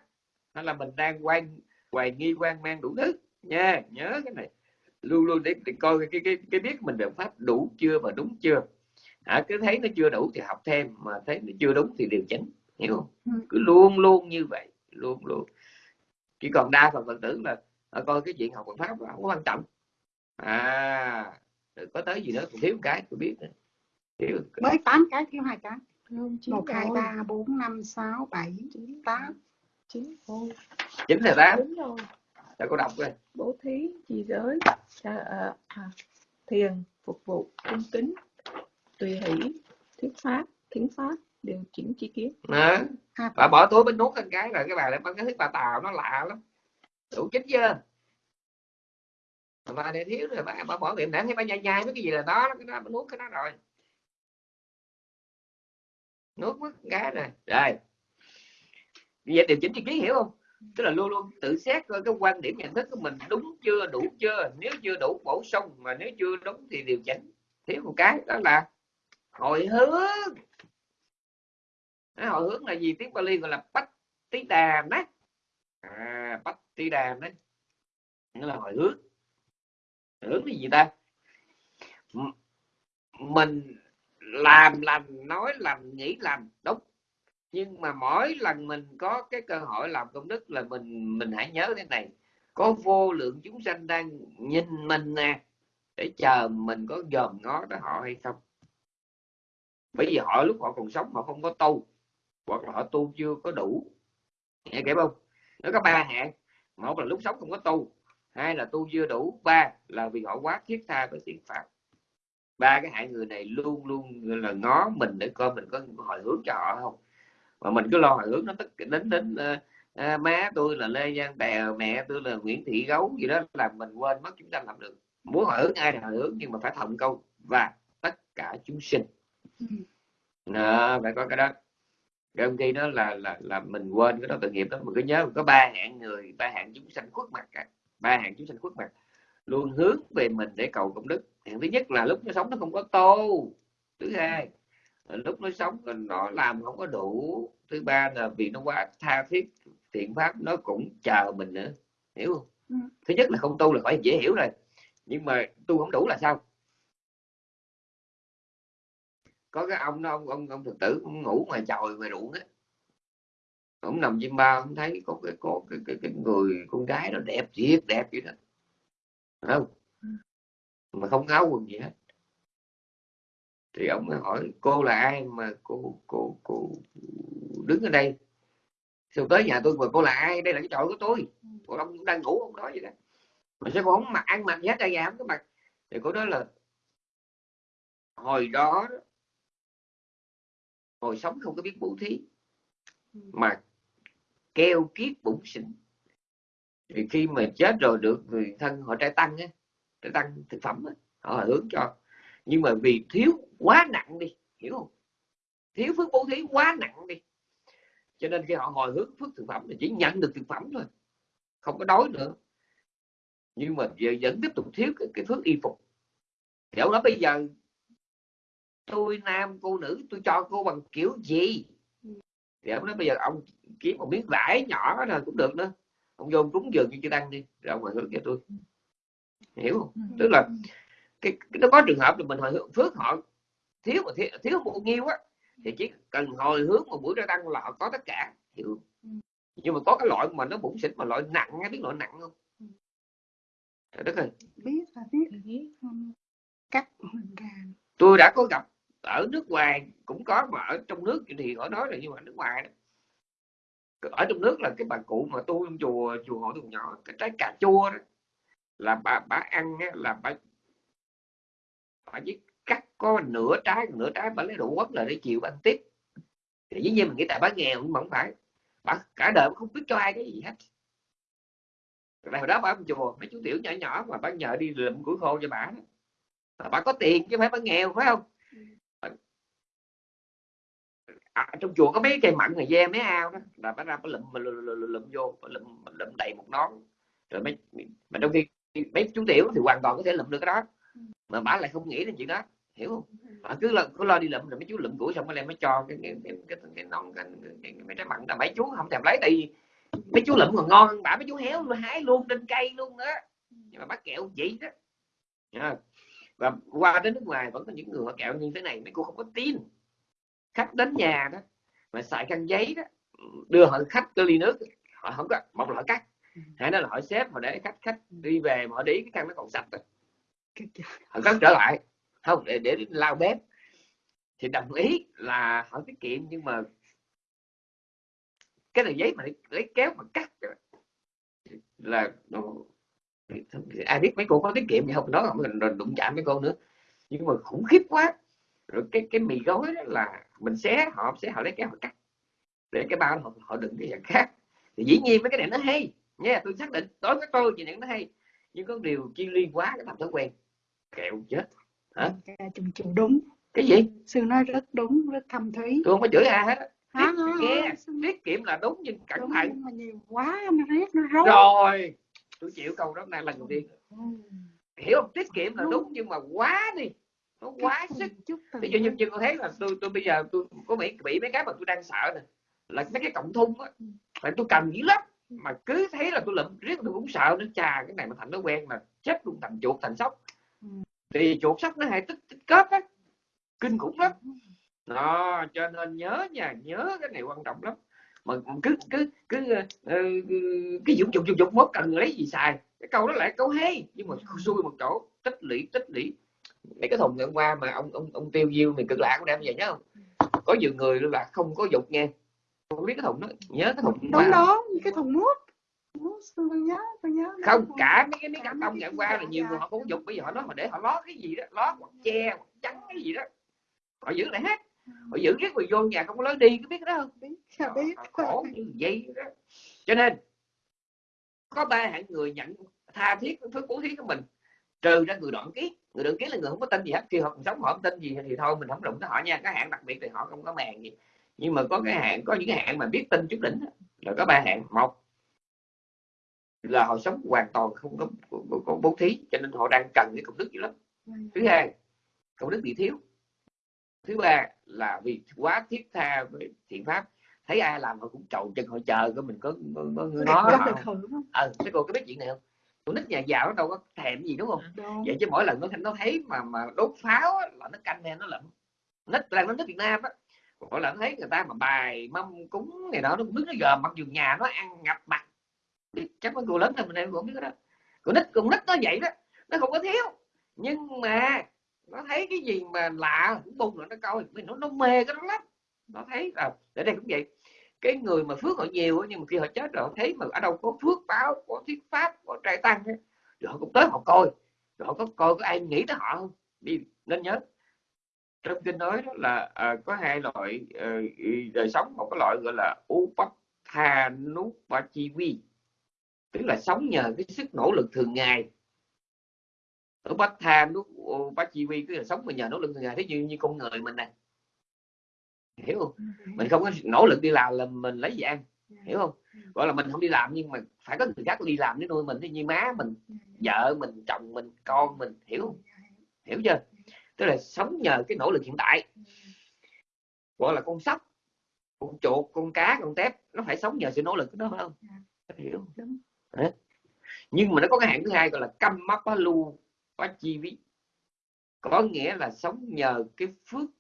Hay là mình đang quan hoài nghi quan mang đủ thứ. Nha nhớ cái này. Luôn luôn để, để coi cái cái cái biết mình về pháp đủ chưa và đúng chưa. À, cứ thấy nó chưa đủ thì học thêm mà thấy nó chưa đúng thì điều chỉnh. Hiểu không? Ừ. cứ luôn luôn như vậy. Luôn luôn chỉ còn đa phần phật tử là à, coi cái chuyện học Phật pháp không có quan trọng à rồi có tới gì nữa còn thiếu một cái tôi biết thiếu Mới 8 cái thiếu hai cái. Không, chín 1, 2, rồi. 3, 4, 5, 6, 7, Chín, 8. chín rồi. chính là tám Đúng rồi. ta có đọc rồi Bố thí, trì giới, à, à, à, thiền, phục vụ, cung kính, tùy hỷ, thuyết pháp, thiến pháp, điều chỉnh chi kiến. À, bà bỏ túi bánh nuốt lên cái rồi cái bà lại bắt cái thức bà tàu nó lạ lắm. Đủ chín chưa? Bà này thiếu rồi bà, bà bỏ miệng nãy thấy bà nhai nhai mấy cái gì là đó cái đó bà nuốt cái đó rồi. Nuốt mất cái rồi. Rồi. Bây giờ điều chỉnh chi kiến hiểu không? Tức là luôn luôn tự xét coi cái quan điểm nhận thức của mình đúng chưa đủ chưa. Nếu chưa đủ bổ sung mà nếu chưa đúng thì điều chỉnh. Thiếu một cái đó là hồi hướng nó hồi hướng là gì? Tiếng Pali gọi là bách tí đàm đấy. À, bách tí đàm đấy. Nghĩa là hồi hướng. Hướng là gì ta? Mình làm lành nói lành nghĩ lành đúng. Nhưng mà mỗi lần mình có cái cơ hội làm công đức là mình mình hãy nhớ thế này. Có vô lượng chúng sanh đang nhìn mình nè để chờ mình có dòm ngó tới họ hay không. Bởi vì họ lúc họ còn sống họ không có tu hoặc là họ tu chưa có đủ. Nghe kịp không? Nó có ba hạng. Một là lúc sống không có tu. Hai là tu chưa đủ. Ba là vì họ quá thiết tha với thiện pháp. Ba cái hạng người này luôn luôn là ngó mình để coi mình có hồi hướng cho họ không. Mà mình cứ lo hồi hướng nó tất đến đến uh, à, má tôi là lê giang tèo mẹ tôi là nguyễn thị gấu gì đó làm mình quên mất chúng ta làm được. Muốn hồi hướng ai thì hồi hướng nhưng mà phải thầm câu và tất cả chúng sinh. Đó, phải có cái đó cái ông kia đó là là là mình quên cái đó tội nghiệp đó. Mình cứ nhớ có ba hạng người ba hạng chúng sanh khuất mặt cả. Ba hạng chúng sanh khuất mặt. Luôn hướng về mình để cầu công đức. Hạng thứ nhất là lúc nó sống nó không có tô. Thứ hai lúc nó sống nó làm không có đủ. Thứ ba là vì nó quá tha thiết thiện pháp nó cũng chờ mình nữa. Hiểu không? Ừ. thứ nhất là không tu là phải dễ hiểu rồi. Nhưng mà tu không đủ là sao có cái ông đó ông ông ông thực tử ông ngủ ngoài chòi ngoài ruộng á ông nằm chim bao ông thấy có cái có cái, cái, cái người con gái nó đẹp thiệt đẹp vậy đó. Phải không? Mà không áo quần gì hết. Thì ông mới hỏi cô là ai mà cô cô cô đứng ở đây? Xong tới nhà tôi mà cô là ai? Đây là cái chòi của tôi. Còn ông cũng đang ngủ ông nói vậy đó. Mà sao cô không mặc ăn mặc gì hết ra nhà không có mặc? Thì cô nói là hồi đó, hồi sống không có biết bố thí. Mà keo kiết bụng xỉn. Thì khi mà chết rồi được người thân họ trai tăng á trai tăng thực phẩm á họ hướng cho. Nhưng mà vì thiếu quá nặng đi hiểu không? Thiếu phước bố thí quá nặng đi. Cho nên khi họ hồi hướng phước thực phẩm thì chỉ nhận được thực phẩm thôi không có đói nữa. Nhưng mà giờ vẫn tiếp tục thiếu cái, cái phước y phục. Ông nói bây giờ tôi nam cô nữ tôi cho cô bằng kiểu gì? Thì ông nói bây giờ ông kiếm một miếng vải nhỏ rồi cũng được nữa ông vô cúng dường như chư tăng đi rồi ông hồi hướng cho tôi. Hiểu không? Tức là cái, cái nó có trường hợp là mình hồi hướng phước họ thiếu mà thiếu, thiếu một nhiêu á thì chỉ cần hồi hướng một buổi ra tăng là họ có tất cả hiểu nhưng mà có cái loại mà nó bụng xỉn mà loại nặng biết loại nặng không? Trời đất ơi. Biết là biết. Ừ. cắt mình tôi đã có gặp ở nước ngoài cũng có, mà ở trong nước thì họ nói là như mà nước ngoài đó. Ở trong nước là cái bà cụ mà tu trong chùa chùa hội thùng nhỏ, cái trái cà chua đó, là bà bà ăn là bà bà chỉ cắt có nửa trái nửa trái bà lấy đủ quất là để chịu ăn tiếp. Thì dĩ nhiên mình nghĩ tại bà nghèo nhưng mà không phải, bà cả đời bà không biết cho ai cái gì hết. Rồi hồi đó bà ở chùa, mấy chú tiểu nhỏ nhỏ mà bà nhờ đi lượm củi khô cho bà đó. Bà có tiền chứ phải bà nghèo, phải không? À, trong chùa có mấy cây mận này ve mấy ao đó. Là bắt ra bà lụm mà lụm, lụm, lụm vô bà lụm, lụm đầy một nón. Rồi mấy mà trong khi mấy chú tiểu thì hoàn toàn có thể lụm được cái đó. Mà bà lại không nghĩ đến chuyện đó hiểu không? Bà cứ lo cứ lo đi lụm rồi mấy chú lụm củi xong rồi mới cho cái cái cái cái, cái nón cái, cái, cái, mấy trái mận là mấy chú không thèm lấy tại vì mấy chú lụm còn ngon hơn bà. Mấy chú héo luôn hái luôn trên cây luôn đó. Nhưng mà bác kẹo vậy đó. Và qua đến nước ngoài vẫn có những người họ kẹo như thế này mấy cô không có tin khách đến nhà đó mà xài khăn giấy đó đưa họ khách cái ly nước họ không có một là họ cắt hai đó là họ xếp họ để khách khách đi về mà họ để ý cái khăn nó còn sạch rồi. Họ cắt trở lại không để để lau bếp. Thì đồng ý là họ tiết kiệm nhưng mà cái này giấy mà lấy, kéo mà cắt là nó ai biết mấy cô có tiết kiệm gì không? Đó không rồi đụng chạm mấy cô nữa. Nhưng mà khủng khiếp quá rồi cái cái mì gói đó là mình xé họ xé họ lấy kéo họ cắt. Để cái bao họ, họ đựng cái dạng khác. Thì dĩ nhiên mấy cái này nó hay nha tôi xác định đối với tôi này nó hay. Nhưng có điều chi ly quá cái thành thói quen. Kẹo chết hả? Trùng trùng đúng. Cái gì? Sư nói rất đúng rất thâm thúy. Tôi không có chửi ai hết á. hả? Tiết, kiệm là đúng nhưng cẩn đúng, thận. nhưng mà nhiều quá nó riết nó rối. Rồi tôi chịu câu đó này lần đầu tiên. Ừ. hiểu không? Tiết kiệm là đúng nhưng mà quá đi nó quá sức ví dụ như như con thấy là tôi tôi bây giờ tôi có bị bị mấy cái mà tôi đang sợ nè là mấy cái cộng thun á. Là tôi cầm dữ lắm. Mà cứ thấy là tôi lụm riết tôi cũng sợ nữa. Chà cái này mà thành nó quen là chết luôn thành chuột thành sóc. Ừ. thì chuột sóc nó hay tích tích kết á. Kinh khủng lắm. Đó cho nên nhớ nha nhớ cái này quan trọng lắm. Mà cứ cứ cứ ờ, cái dụng dụng dụng dụng mất cần lấy gì xài. Cái câu đó lại câu hay nhưng mà xui một chỗ tích lũy tích lũy mấy cái thùng ngày hôm qua mà ông ông ông tiêu diêu mình cực lạ cũng đem về nhớ không? Có nhiều người là không có dục nha không biết cái thùng đó nhớ cái thùng đúng đó cái thùng nước nước tôi nhớ tôi nhớ. Không cả mấy cái mấy cái tông ngày hôm qua là nhiều người họ có dục bây giờ họ nói họ để họ lót cái gì đó lót hoặc che hoặc trắng cái gì đó. Họ giữ lại hết. Họ giữ riết rồi vô nhà không có lối đi có biết cái đó không? Biết Họ khổ như vậy đó. Cho nên có ba hạng người nhận tha thiết với bố thí của mình. Trừ ra người đoạn kiết người được kiến là người không có tin gì hết khi họ còn sống họ không tin gì thì thôi mình không đụng tới họ nha. Cái hạn đặc biệt thì họ không có màng gì. Nhưng mà có cái hạn có những cái hạn mà biết tin chút đỉnh là có ba hạn một là họ sống hoàn toàn không có, có, bố thí cho nên họ đang cần cái công đức dữ lắm. Thứ hai công đức bị thiếu. Thứ ba là vì quá thiết tha với thiện pháp. Thấy ai làm họ cũng trầu chân họ chờ có mình có có, có không ờ cái cô có biết chuyện này không con nít nhà giàu nó đâu có thèm gì đúng không? Đúng. vậy chứ mỗi lần nó nó thấy mà mà đốt pháo á, là nó canh nè nó lận nít là nó nít Việt Nam á. Mỗi lần thấy người ta mà bài mâm cúng này đó nó cũng biết nó gờm mặc dù nhà nó ăn ngập mặt. Chắc mấy cô lớn hơn mình em cũng biết đó. Con nít con nít nó vậy đó. Nó không có thiếu. Nhưng mà nó thấy cái gì mà lạ cũng bung rồi nó coi. Mình nó nó mê cái đó lắm. Nó thấy là ở đây cũng vậy cái người mà phước họ nhiều nhưng mà khi họ chết rồi họ thấy mà ở đâu có phước báo có thuyết pháp có trai tăng rồi họ cũng tới họ coi. Rồi họ có coi có ai nghĩ tới họ không? Đi nên nhớ. Trong kinh nói đó là à, có hai loại ờ, đời sống một cái loại gọi là upathanupachivi tức là sống nhờ cái sức nỗ lực thường ngày. Upathanupachivi tức là sống mà nhờ nỗ lực thường ngày. Thế như như con người mình này hiểu không? Mình không có nỗ lực đi làm là mình lấy gì ăn hiểu không? Gọi là mình không đi làm nhưng mà phải có người khác đi làm để nuôi mình. Thế như má mình vợ mình chồng mình con mình hiểu không? Hiểu chưa? Tức là sống nhờ cái nỗ lực hiện tại. Gọi là con sóc con chuột con cá con tép nó phải sống nhờ sự nỗ lực của nó phải không? Hiểu. Đấy. nhưng mà nó có cái hạng thứ hai gọi là căm mapalu pachivi có nghĩa là sống nhờ cái phước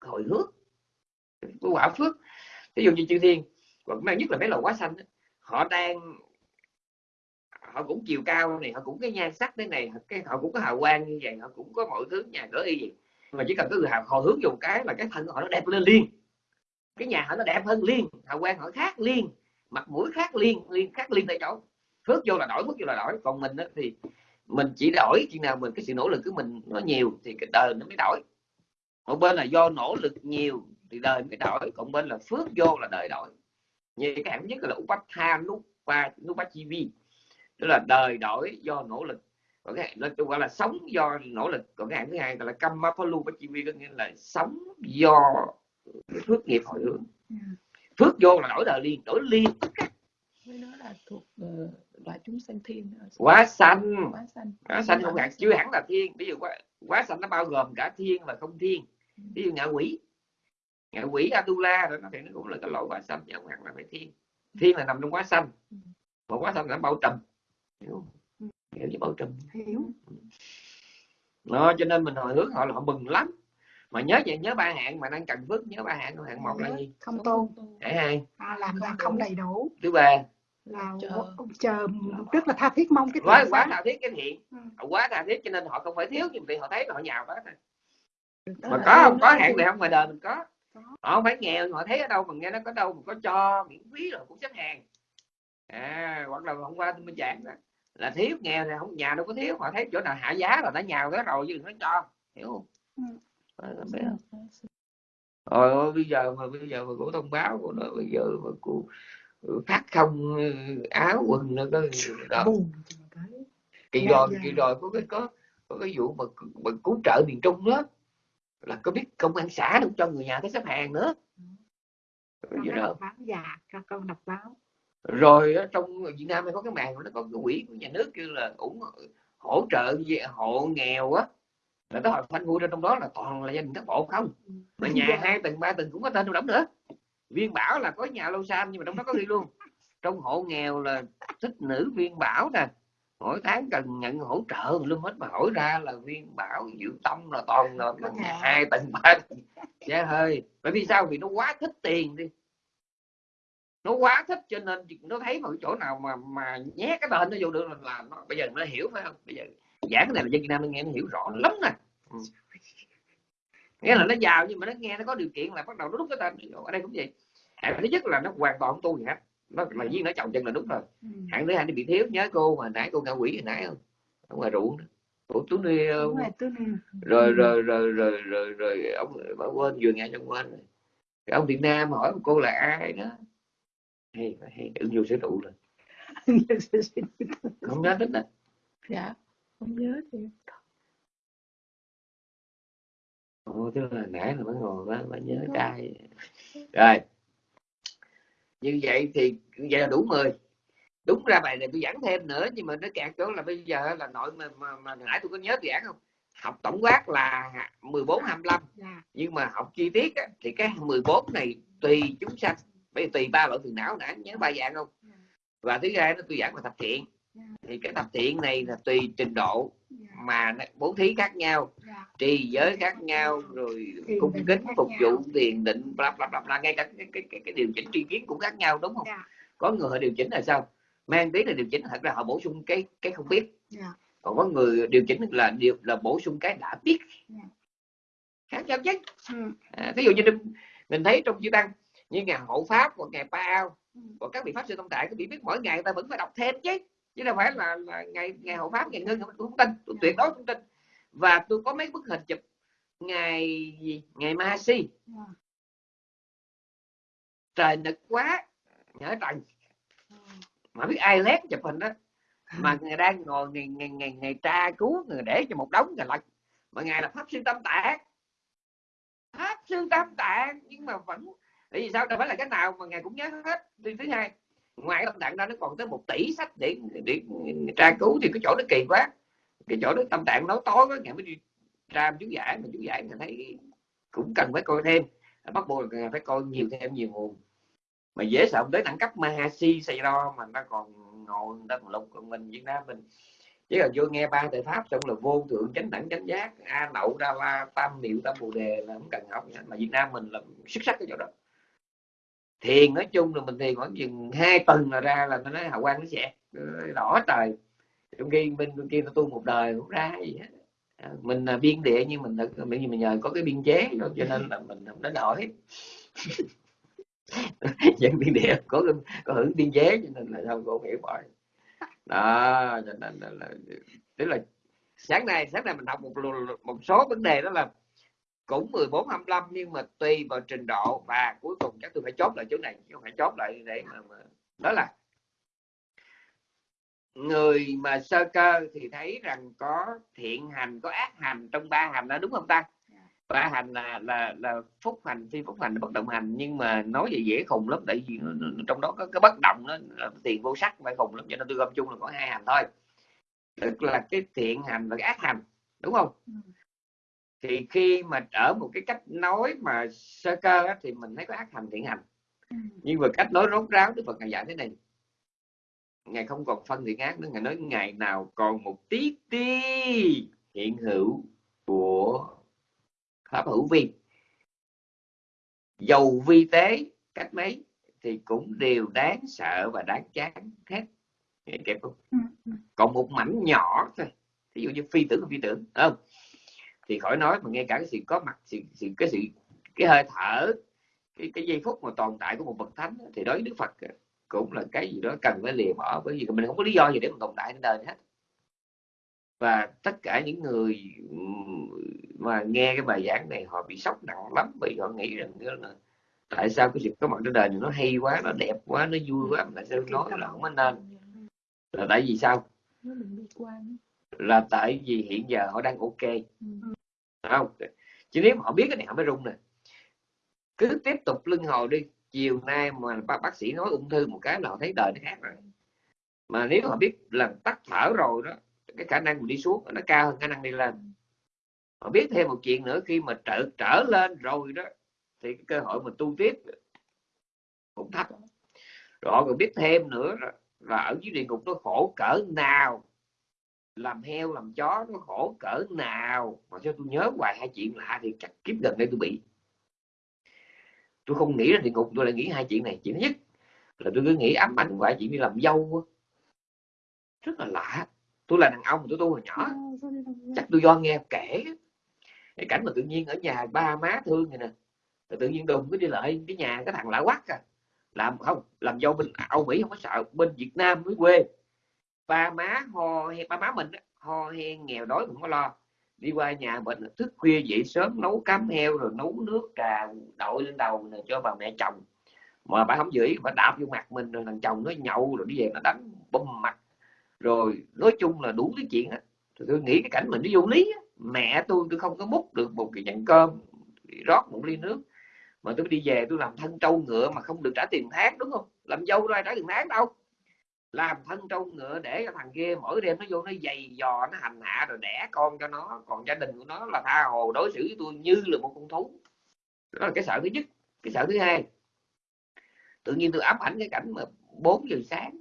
hồi hướng cái quả phước. Ví dụ như chư thiên, hoặc mang nhất là mấy loài quá xanh họ đang, họ cũng chiều cao này, họ cũng cái nhan sắc thế này, cái họ cũng có hào quang như vậy, họ cũng có mọi thứ, nhà cửa y gì mà chỉ cần có người hào, họ hướng dùng cái là cái thân của họ nó đẹp lên liền. Cái nhà họ nó đẹp hơn liền, hào quang họ khác liền, mặt mũi khác liền liền khác liền tại chỗ. Phước vô là đổi, phước vô là đổi. Còn mình thì mình chỉ đổi, khi nào mình cái sự nỗ lực của mình nó nhiều thì cái đời nó mới đổi. Một bên là do nỗ lực nhiều thì đời mới đổi còn bên là phước vô là đời đổi. Như cái hạng nhất là upatha nupa nupachivi tức là đời đổi do nỗ lực. Còn cái nó gọi là sống do nỗ lực. Còn cái hạng thứ hai gọi là kammapalu pachivi có nghĩa là sống do phước nghiệp hồi hướng. Phước vô là đổi đời liền đổi liền. Với nó là thuộc ờ, loại chúng sanh thiên quá xanh quá xanh quá xanh không hẳn chưa hẳn là thiên. Ví dụ quá, quá xanh nó bao gồm cả thiên và không thiên. Ví dụ ngạ quỷ quỷ Atula đó nó thì nó cũng là cái loại quá xanh chứ không hẳn là phải thiên. Thiên là nằm trong quá xanh mà quá xanh là bao trùm hiểu không? hiểu chứ bao trùm. Hiểu. Đó cho nên mình hồi hướng họ là họ mừng lắm. Mà nhớ vậy nhớ ba hạng mà đang cần phước nhớ ba hạng hạng một là gì? không tôn. Hạng hai à, làm là Không đầy đủ. Thứ ba. Là Chờ. chờ rất là tha thiết mong cái quá quá tha thiết cái thiện. Ừ. Quá tha thiết cho nên họ không phải thiếu nhưng vì họ thấy là họ nhào quá thôi. Mà có không? Có hạn này không ngoài đời mình Có. Họ không phải nghèo họ thấy ở đâu mà nghe nó có đâu mà có cho miễn phí rồi cũng xếp hàng à hoặc là hôm qua tôi mới giảng đó là thiếu nghèo thì không nhà đâu có thiếu họ thấy chỗ nào hạ giá là nó nhào cái rồi chứ đừng có cho hiểu không Ừ. Ờ, biết không? Rồi ôi, bây giờ mà bây giờ mà cổ thông báo của nó bây giờ mà cô phát không ừ, áo quần nó có đó kỳ Dạ, rồi dạ. kỳ rồi có cái có có cái vụ mà, mà cứu trợ miền trung đó là có biết công an xã đâu cho người nhà tới xếp hàng nữa. Con Vậy đã đó. đọc báo dạ con con đọc báo. Rồi trong Việt Nam này có cái màn nó có cái quỹ của nhà nước kêu là ủng hỗ trợ về hộ nghèo á. Là cái hội phanh vui ra trong đó là toàn là gia đình các bộ không? Mà nhà Dạ. hai tầng ba tầng cũng có tên trong đóng nữa. Viên bảo là có nhà lâu sam nhưng mà trong đó có ghi luôn. Trong hộ nghèo là thích nữ viên bảo nè mỗi tháng cần nhận hỗ trợ luôn hết mà hỏi ra là viên bảo diệu tâm là toàn là, hai tầng ba dạ hơi. Bởi vì sao? Vì nó quá thích tiền đi. Nó quá thích cho nên nó thấy cái chỗ nào mà mà nhét cái tên nó vô được là, là nó bây giờ nó hiểu phải không? Bây giờ giảng cái này là dân Việt Nam nó nghe nó hiểu rõ lắm nè. Ừ. nghĩa là nó giàu nhưng mà nó nghe nó có điều kiện là bắt đầu nó đúc cái tên ở đây cũng vậy. Hạng thứ nhất là nó hoàn toàn tu gì hết nó là viên nó chồng chân là đúng rồi. Ừ. hạng thứ hai nó bị thiếu nhớ cô mà nãy cô ngạ quỷ hồi nãy không? Ở ngoài ruộng đó. Ủa, tú Đúng rồi, rồi rồi rồi rồi rồi ông bà quên vừa nghe trong quên rồi. Cái ông Việt Nam hỏi cô là ai đó? Hay hay. Ứng dụng sử dụng rồi. Không nhớ tích đó dạ không nhớ thì Ồ, tức là nãy là mới ngồi mới, nhớ trai rồi như vậy thì vậy là đủ 10 đúng ra bài này tôi giảng thêm nữa nhưng mà nó kẹt chỗ là bây giờ là nội mà, mà, mà nãy tôi có nhớ giảng không? Học tổng quát là 14 25 dạ. Nhưng mà học chi tiết á, thì cái 14 này tùy chúng sanh bây giờ tùy ba loại phiền não đã nhớ ba dạng không? Dạ. Và thứ hai nó tôi giảng là thập thiện. Dạ. Thì cái thập thiện này là tùy trình độ mà nó- bố thí khác nhau dạ. trì giới khác nhau rồi cung kính phục vụ tiền định bla bla bla, bla. ngay cả cái, cái, cái, cái điều chỉnh tri kiến cũng khác nhau đúng không? Dạ. Có người họ điều chỉnh là sao? Mang tí là điều chỉnh thật ra họ bổ sung cái cái không biết. Dạ. Còn có người điều chỉnh là điều là bổ sung cái đã biết. Dạ. khác nhau chứ. Ừ. à, ví dụ như mình- thấy trong chư tăng như ngày hộ pháp hoặc ngày pa ao Ừ. và các vị pháp sư tâm tạng các vị biết mỗi ngày người ta vẫn phải đọc thêm chứ chứ đâu phải là, là ngày ngày hộ pháp ngày ngưng tôi không tin tôi tuyệt đối không tin. Và tôi có mấy bức hình chụp ngày gì? Ngày ma si dạ. Trời nực quá nhớ trần. Ừ. mà biết ai lét chụp hình đó. Mà người đang ngồi ngày ngày ngày ngày tra cứu người để cho một đống người lật. Mà ngài là pháp sư tâm tạng. Pháp sư tâm tạng nhưng mà vẫn tại vì sao? Đâu phải là cái nào mà ngài cũng nhớ hết. Thứ hai ngoài tâm tạng ra nó còn tới một tỷ sách để để tra cứu thì cái chỗ nó kỳ quá. Cái chỗ đó tâm tạng nói tối quá, ngày mới đi tra chú giải, mà chú giải mình thấy cũng cần phải coi thêm. Bắt buộc là phải coi nhiều thêm nhiều nguồn. Mà dễ sợ tới đẳng cấp Mahasi Sayadaw mà nó còn ngồi, người ta còn lục còn mình Việt Nam mình. Chỉ là vô nghe ba thời pháp, xong là vô thượng chánh đẳng chánh giác, a nậu đa la, tam niệm, tam bồ đề là không cần học mà Việt Nam mình là xuất sắc cái chỗ đó thiền nói chung là mình thiền khoảng chừng hai tuần là ra là nó nói hào quang nó sẽ đỏ trời. Trong khi bên bên kia nó tu một đời cũng ra gì hết. À, mình là biên địa nhưng mình được mình, mình nhờ có cái biên chế đó, cho nên là mình không đến nổi dân biên địa có có hưởng biên chế cho nên là không có hiểu bài đó cho nên là, là tức là sáng nay sáng nay mình học một một số vấn đề đó là cũng 14 25 nhưng mà tùy vào trình độ và cuối cùng chắc tôi phải chốt lại chỗ này chứ không phải chốt lại để mà, mà đó là người mà sơ cơ thì thấy rằng có thiện hành có ác hành trong ba hành đó đúng không ta? Ba hành là là là phúc hành phi phúc hành bất động hành nhưng mà nói vậy dễ khùng lắm tại vì trong đó có cái bất động nó tiền vô sắc phải khùng lắm cho nên tôi gom chung là có hai hành thôi. Tức là cái thiện hành và cái ác hành đúng không? Ừ. thì khi mà ở một cái cách nói mà sơ cơ á, thì mình thấy có ác hành thiện hành Ừ. nhưng mà cách nói rốt ráo đức phật ngài dạy thế này ngài không còn phân thiện ác nữa ngài nói ngày nào còn một tí ti hiện hữu của pháp hữu vi dầu vi tế cách mấy thì cũng đều đáng sợ và đáng chán hết Nghe kịp không Ừ. ừ. còn một mảnh nhỏ thôi ví dụ như phi tưởng phi tưởng không thì khỏi nói mà ngay cả cái sự có mặt sự, sự cái sự cái hơi thở cái cái giây phút mà tồn tại của một bậc thánh thì đối với đức phật cũng là cái gì đó cần phải lìa bỏ bởi vì mình không có lý do gì để mà tồn tại trên đời hết. Và tất cả những người mà nghe cái bài giảng này họ bị sốc nặng lắm vì họ nghĩ rằng là tại sao cái sự có mặt trên đời này nó hay quá nó đẹp quá nó vui quá mà tại sao nói là không có nên? Là tại vì sao? Là tại vì hiện giờ họ đang ok. Ừ không? Chứ nếu mà họ biết cái này họ mới rung nè. Cứ tiếp tục lưng hồi đi. Chiều nay mà bác, bác sĩ nói ung thư một cái là họ thấy đời nó khác rồi. Mà nếu họ biết lần tắt thở rồi đó cái khả năng mình đi xuống nó cao hơn khả năng đi lên. Họ biết thêm một chuyện nữa khi mà trở trở lên rồi đó thì cái cơ hội mình tu tiếp cũng thấp rồi họ còn biết thêm nữa là ở dưới địa ngục nó khổ cỡ nào làm heo làm chó nó khổ cỡ nào? Mà cho tôi nhớ hoài hai chuyện lạ thì chắc kiếp gần đây tôi bị. Tôi không nghĩ là địa ngục tôi lại nghĩ hai chuyện này. Chuyện thứ nhất là tôi cứ nghĩ ám ảnh hoài chuyện đi làm dâu rất là lạ. Tôi là đàn ông tôi tu hồi nhỏ. Ờ, ra? chắc tôi do nghe kể. Cái cảnh mà tự nhiên ở nhà ba má thương này nè. Rồi tự nhiên đùng cứ đi lại cái nhà cái thằng lạ quắc à. Làm không làm dâu bên Âu Mỹ không có sợ bên Việt Nam mới quê ba má ho hay ba má mình ho hen nghèo đói cũng có lo. Đi qua nhà bệnh, thức khuya dậy sớm, nấu cám heo rồi nấu nước trà, đội lên đầu này cho bà mẹ chồng. Mà bà không giữ bà đạp vô mặt mình, rồi thằng chồng nó nhậu, rồi đi về nó đánh bùm mặt. Rồi nói chung là đủ cái chuyện á. Tôi nghĩ cái cảnh mình nó vô lý á. mẹ tôi tôi không có múc được một cái nhận cơm rót một ly nước. Mà tôi đi về, tôi làm thân trâu ngựa mà không được trả tiền tháng, đúng không? Làm dâu ra trả tiền tháng đâu làm thân trâu ngựa để cho thằng kia mỗi đêm nó vô nó giày dò nó hành hạ rồi đẻ con cho nó. Còn gia đình của nó là tha hồ đối xử với tôi như là một con thú. Đó là cái sợ thứ nhất. Cái sợ thứ hai tự nhiên tôi ám ảnh cái cảnh mà 4 giờ sáng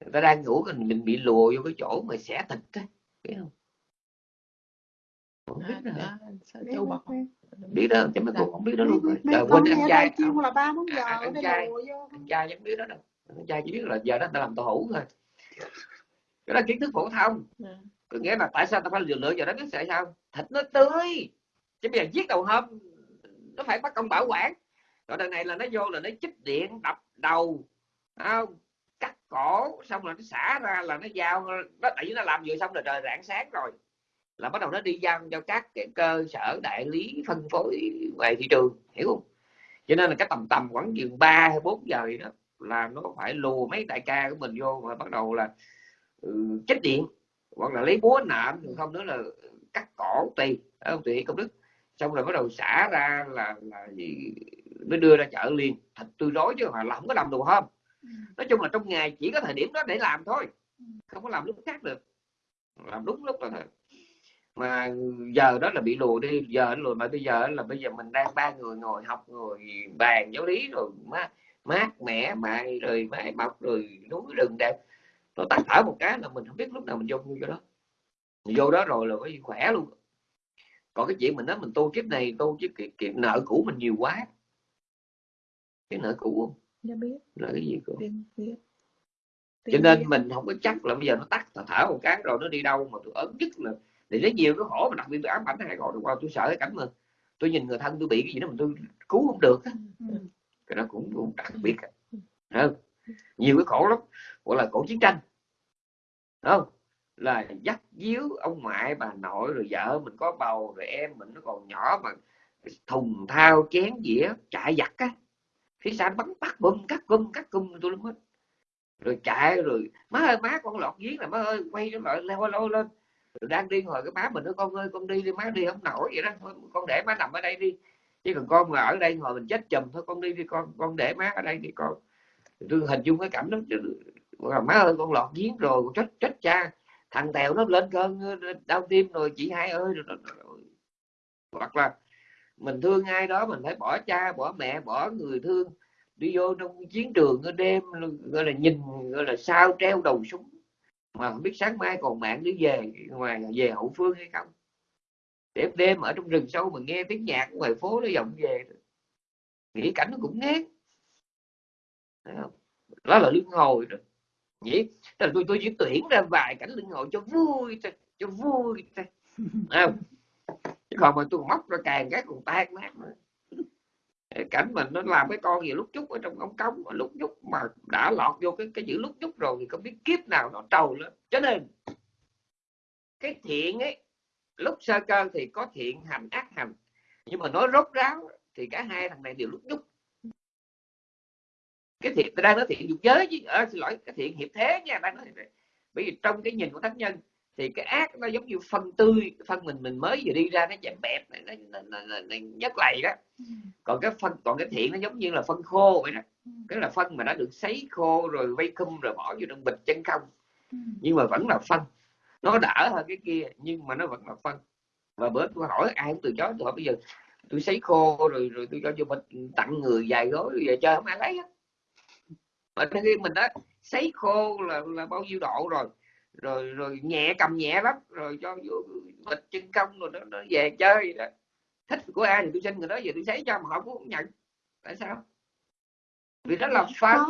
người ta đang ngủ mình mình bị lùa vô cái chỗ mà xẻ thịt á biết không? Không biết nữa hả? sợ châu bò. Biết đó chứ mấy cô không biết đó luôn rồi. con quên để trai. lùa vô. anh trai chẳng biết đó đâu trai chỉ biết là giờ đó ta làm tàu hủ thôi. Cái đó kiến thức phổ thông. À. có nghĩa là tại sao ta phải lựa lựa giờ đó biết tại sao? Thịt nó tươi. Chứ bây giờ giết đầu hôm nó phải bắt công bảo quản. Rồi đợt này là nó vô là nó chích điện đập đầu không? cắt cổ xong rồi nó xả ra là nó giao nó tại vì nó làm vừa xong rồi trời rạng sáng rồi. Là bắt đầu nó đi giao cho các cái cơ sở đại lý phân phối ngoài thị trường hiểu không? Cho nên là cái tầm tầm khoảng chừng 3 hay 4 giờ gì đó là nó phải lùa mấy đại ca của mình vô và bắt đầu là ừ, chích điện hoặc là lấy búa nạm không nữa là cắt cổ tùy không tùy công đức. Xong rồi bắt đầu xả ra là là gì mới đưa ra chợ liền. Thịt tươi rối chứ mà là không có làm đồ hôm Ừ. nói chung là trong ngày chỉ có thời điểm đó để làm thôi không có làm lúc khác được. Làm đúng lúc đó thôi mà giờ đó là bị lùa đi giờ lùa mà bây giờ là bây giờ mình đang ba người ngồi học ngồi bàn giáo lý rồi mát mát mẻ mày rồi mái mọc rồi núi rừng đẹp nó tắt thở một cái là mình không biết lúc nào mình vô vô đó mình vô đó rồi là phải khỏe luôn còn cái chuyện mình nói mình tu kiếp này tu chứ cái, cái nợ cũ mình nhiều quá cái nợ cũ không Dạ biết, là cái gì biết. cho nên biết. mình không có chắc là bây giờ nó tắt thở, một cái rồi nó đi đâu mà tôi ớn nhất là thì rất nhiều cái khổ mà đặc biệt tôi ám ảnh hai đó qua tôi sợ cái cảnh mà tôi nhìn người thân tôi bị cái gì đó mà tôi cứu không được á. Ừ. cái đó cũng, cũng đặc biệt. Á. Thấy không? nhiều cái khổ lắm. Gọi là khổ chiến tranh. Không? Là dắt díu ông ngoại bà nội rồi vợ mình có bầu rồi em mình nó còn nhỏ mà thùng thao chén dĩa chạy giặt á. Phía sau nó bắn bắt bum cắt cung cắt cung tôi luôn hết. Rồi chạy rồi má ơi má con lọt giếng này má ơi quay nó lại leo lôi lên. Rồi đang đi hồi cái má mình nói con ơi con đi đi má đi. Không nổi vậy đó. Thôi con để má nằm ở đây đi chứ còn con mà ở đây ngồi mình chết chùm thôi con đi đi con con để má ở đây thì con tôi hình dung cái cảnh đó chứ mà má ơi con lọt giếng rồi chết chết cha. Thằng tèo nó lên cơn ờ, đau tim rồi chị hai ơi rồi, rồi, rồi. hoặc là mình thương ai đó mình phải bỏ cha bỏ mẹ bỏ người thương đi vô trong chiến trường ở đêm gọi là nhìn gọi là sao treo đầu súng. Mà không biết sáng mai còn mạng đi về ngoài về hậu phương hay không đêm đêm ở trong rừng sâu mà nghe tiếng nhạc ngoài phố nó vọng về. Nghĩ cảnh nó cũng ngán. Không? đó là lưng hồi đó. Nhỉ? Là tôi tôi chỉ tuyển ra vài cảnh lưng hồi cho vui thôi, cho vui thôi. Không? chứ còn mà tôi móc ra càng cái còn tan nát nữa. Cảnh mình nó làm cái con gì lúc chút ở trong ống cống lúc chút mà đã lọt vô cái cái chữ lúc chút rồi thì không biết kiếp nào nó trầu lên. Cho nên, cái thiện ấy lúc sơ cơ thì có thiện hành ác hành. Nhưng mà nói rốt ráo thì cả hai thằng này đều lúc nhúc. Cái thiện tôi đang nói thiện dục giới chứ. À, xin lỗi cái thiện hiệp thế nha đang nói thiện. Bởi vì trong cái nhìn của thánh nhân thì cái ác nó giống như phân tươi phân mình mình mới vừa đi ra nó chạm bẹp nó, nó, nó, nó, nó nhấc lầy đó. Còn cái phân còn cái thiện nó giống như là phân khô vậy đó. Cái là phân mà đã được sấy khô rồi vây cum rồi bỏ vô trong bịch chân không. Ừ. nhưng mà vẫn là phân nó đỡ hơn cái kia nhưng mà nó vẫn là phân. Và bữa tôi hỏi ai cũng từ chối tôi hỏi bây giờ tôi sấy khô rồi rồi tôi cho vô bịch tặng người vài gói rồi về chơi không ai lấy hết. Mà khi mình đã sấy khô là là bao nhiêu độ rồi? Rồi rồi nhẹ cầm nhẹ lắm rồi cho vô bịch chân công rồi nó, nó về chơi đó. Thích của ai thì tôi xin người đó về tôi sấy cho mà họ cũng không nhận. Tại sao? Vì đó là phân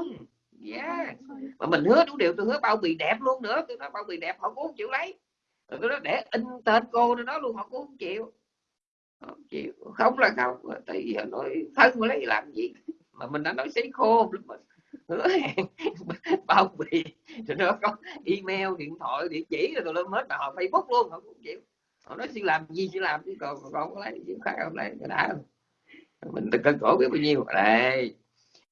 yeah. mà mình hứa đủ điều tôi hứa bao bì đẹp luôn nữa. Tôi nói bao bì đẹp họ cũng không chịu lấy. Rồi tôi nói để in tên cô nó đó luôn họ cũng không chịu. Không chịu. Không là không. Tại vì nói thân mà lấy làm gì? Mà mình đã nói sấy khô rồi mà hứa hẹn bao bì. Rồi nó có email điện thoại địa chỉ rồi tụi lên hết mà họ facebook luôn họ cũng không chịu. Họ nói xin làm gì xin làm chứ còn còn không có lấy. Chứ khác không lấy cái đã mình tự cân cổ biết bao nhiêu. Đây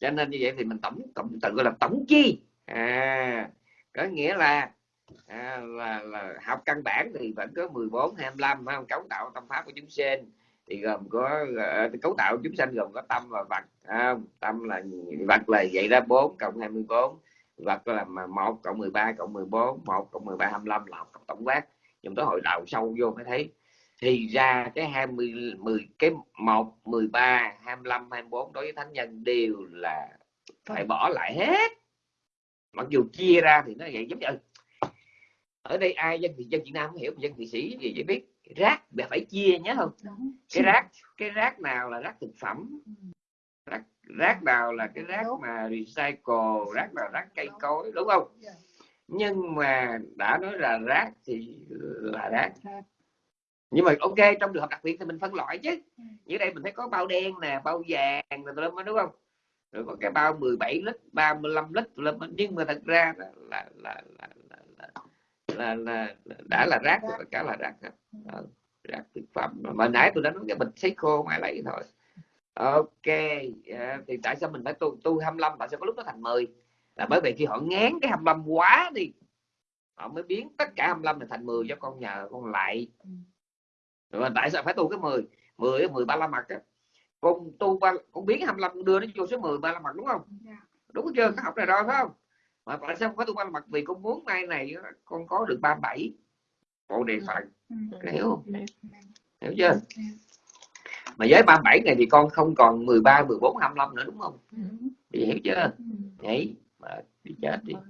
cho nên như vậy thì mình tổng cộng tự gọi là tổng chi. À có nghĩa là à, là, là học căn bản thì vẫn có 14 25 phải không? Cấu tạo tâm pháp của chúng sinh thì gồm có uh, cấu tạo chúng sanh gồm có tâm và vật à, tâm là vật là vậy ra 4 cộng 24 vật là mà 1 cộng 13 cộng 14 1 cộng 13 25 là học tổng quát. Chúng tôi hội đầu sâu vô mới thấy thì ra cái 20 10 cái 1 13 25 24 đối với thánh nhân đều là phải bỏ lại hết. Mặc dù chia ra thì nó vậy giống như ở đây ai dân thì dân Việt Nam không hiểu dân thị sĩ gì chỉ biết. Rác là phải chia nhớ không? Đúng. Cái rác cái rác nào là rác thực phẩm? Ừ. rác rác nào là cái rác Đúng. mà recycle? Rác nào rác cây cối đúng không? Dạ. nhưng mà đã nói là rác thì là Rác nhưng mà ok trong trường hợp đặc biệt thì mình phân loại chứ. Như đây mình thấy có bao đen nè bao vàng rồi tùm đúng không? Rồi có cái bao 17 lít 35 lít tùm nhưng mà thật ra là là là là, là, là, là, là đã là rác rồi cả là rác hết rác thực phẩm. Mà nãy tôi đã nói cái bịch sấy khô ngoài lấy thôi. Ok à, thì tại sao mình phải tu tu 25 tại sao có lúc nó thành 10 là bởi vì khi họ ngán cái 25 quá đi họ mới biến tất cả 25 này thành 10 cho con nhờ con lại. Ừ. Ừ. rồi mà tại sao phải tu cái 10 10 10 ba la mật á. Con tu ba con biến 25 đưa nó vô số 10 ba la mật đúng không? Dạ. đúng chưa? Có học này rồi phải không? Mà tại sao phải tu ba la mật? Vì con muốn mai này con có được 37 bộ đề phận. Ừ. hiểu không? Dạ. hiểu chưa? Mà với 37 này thì con không còn 13 14 25 nữa đúng không? Ừ. thì hiểu chưa? Ừ. nhảy mà đi chết đi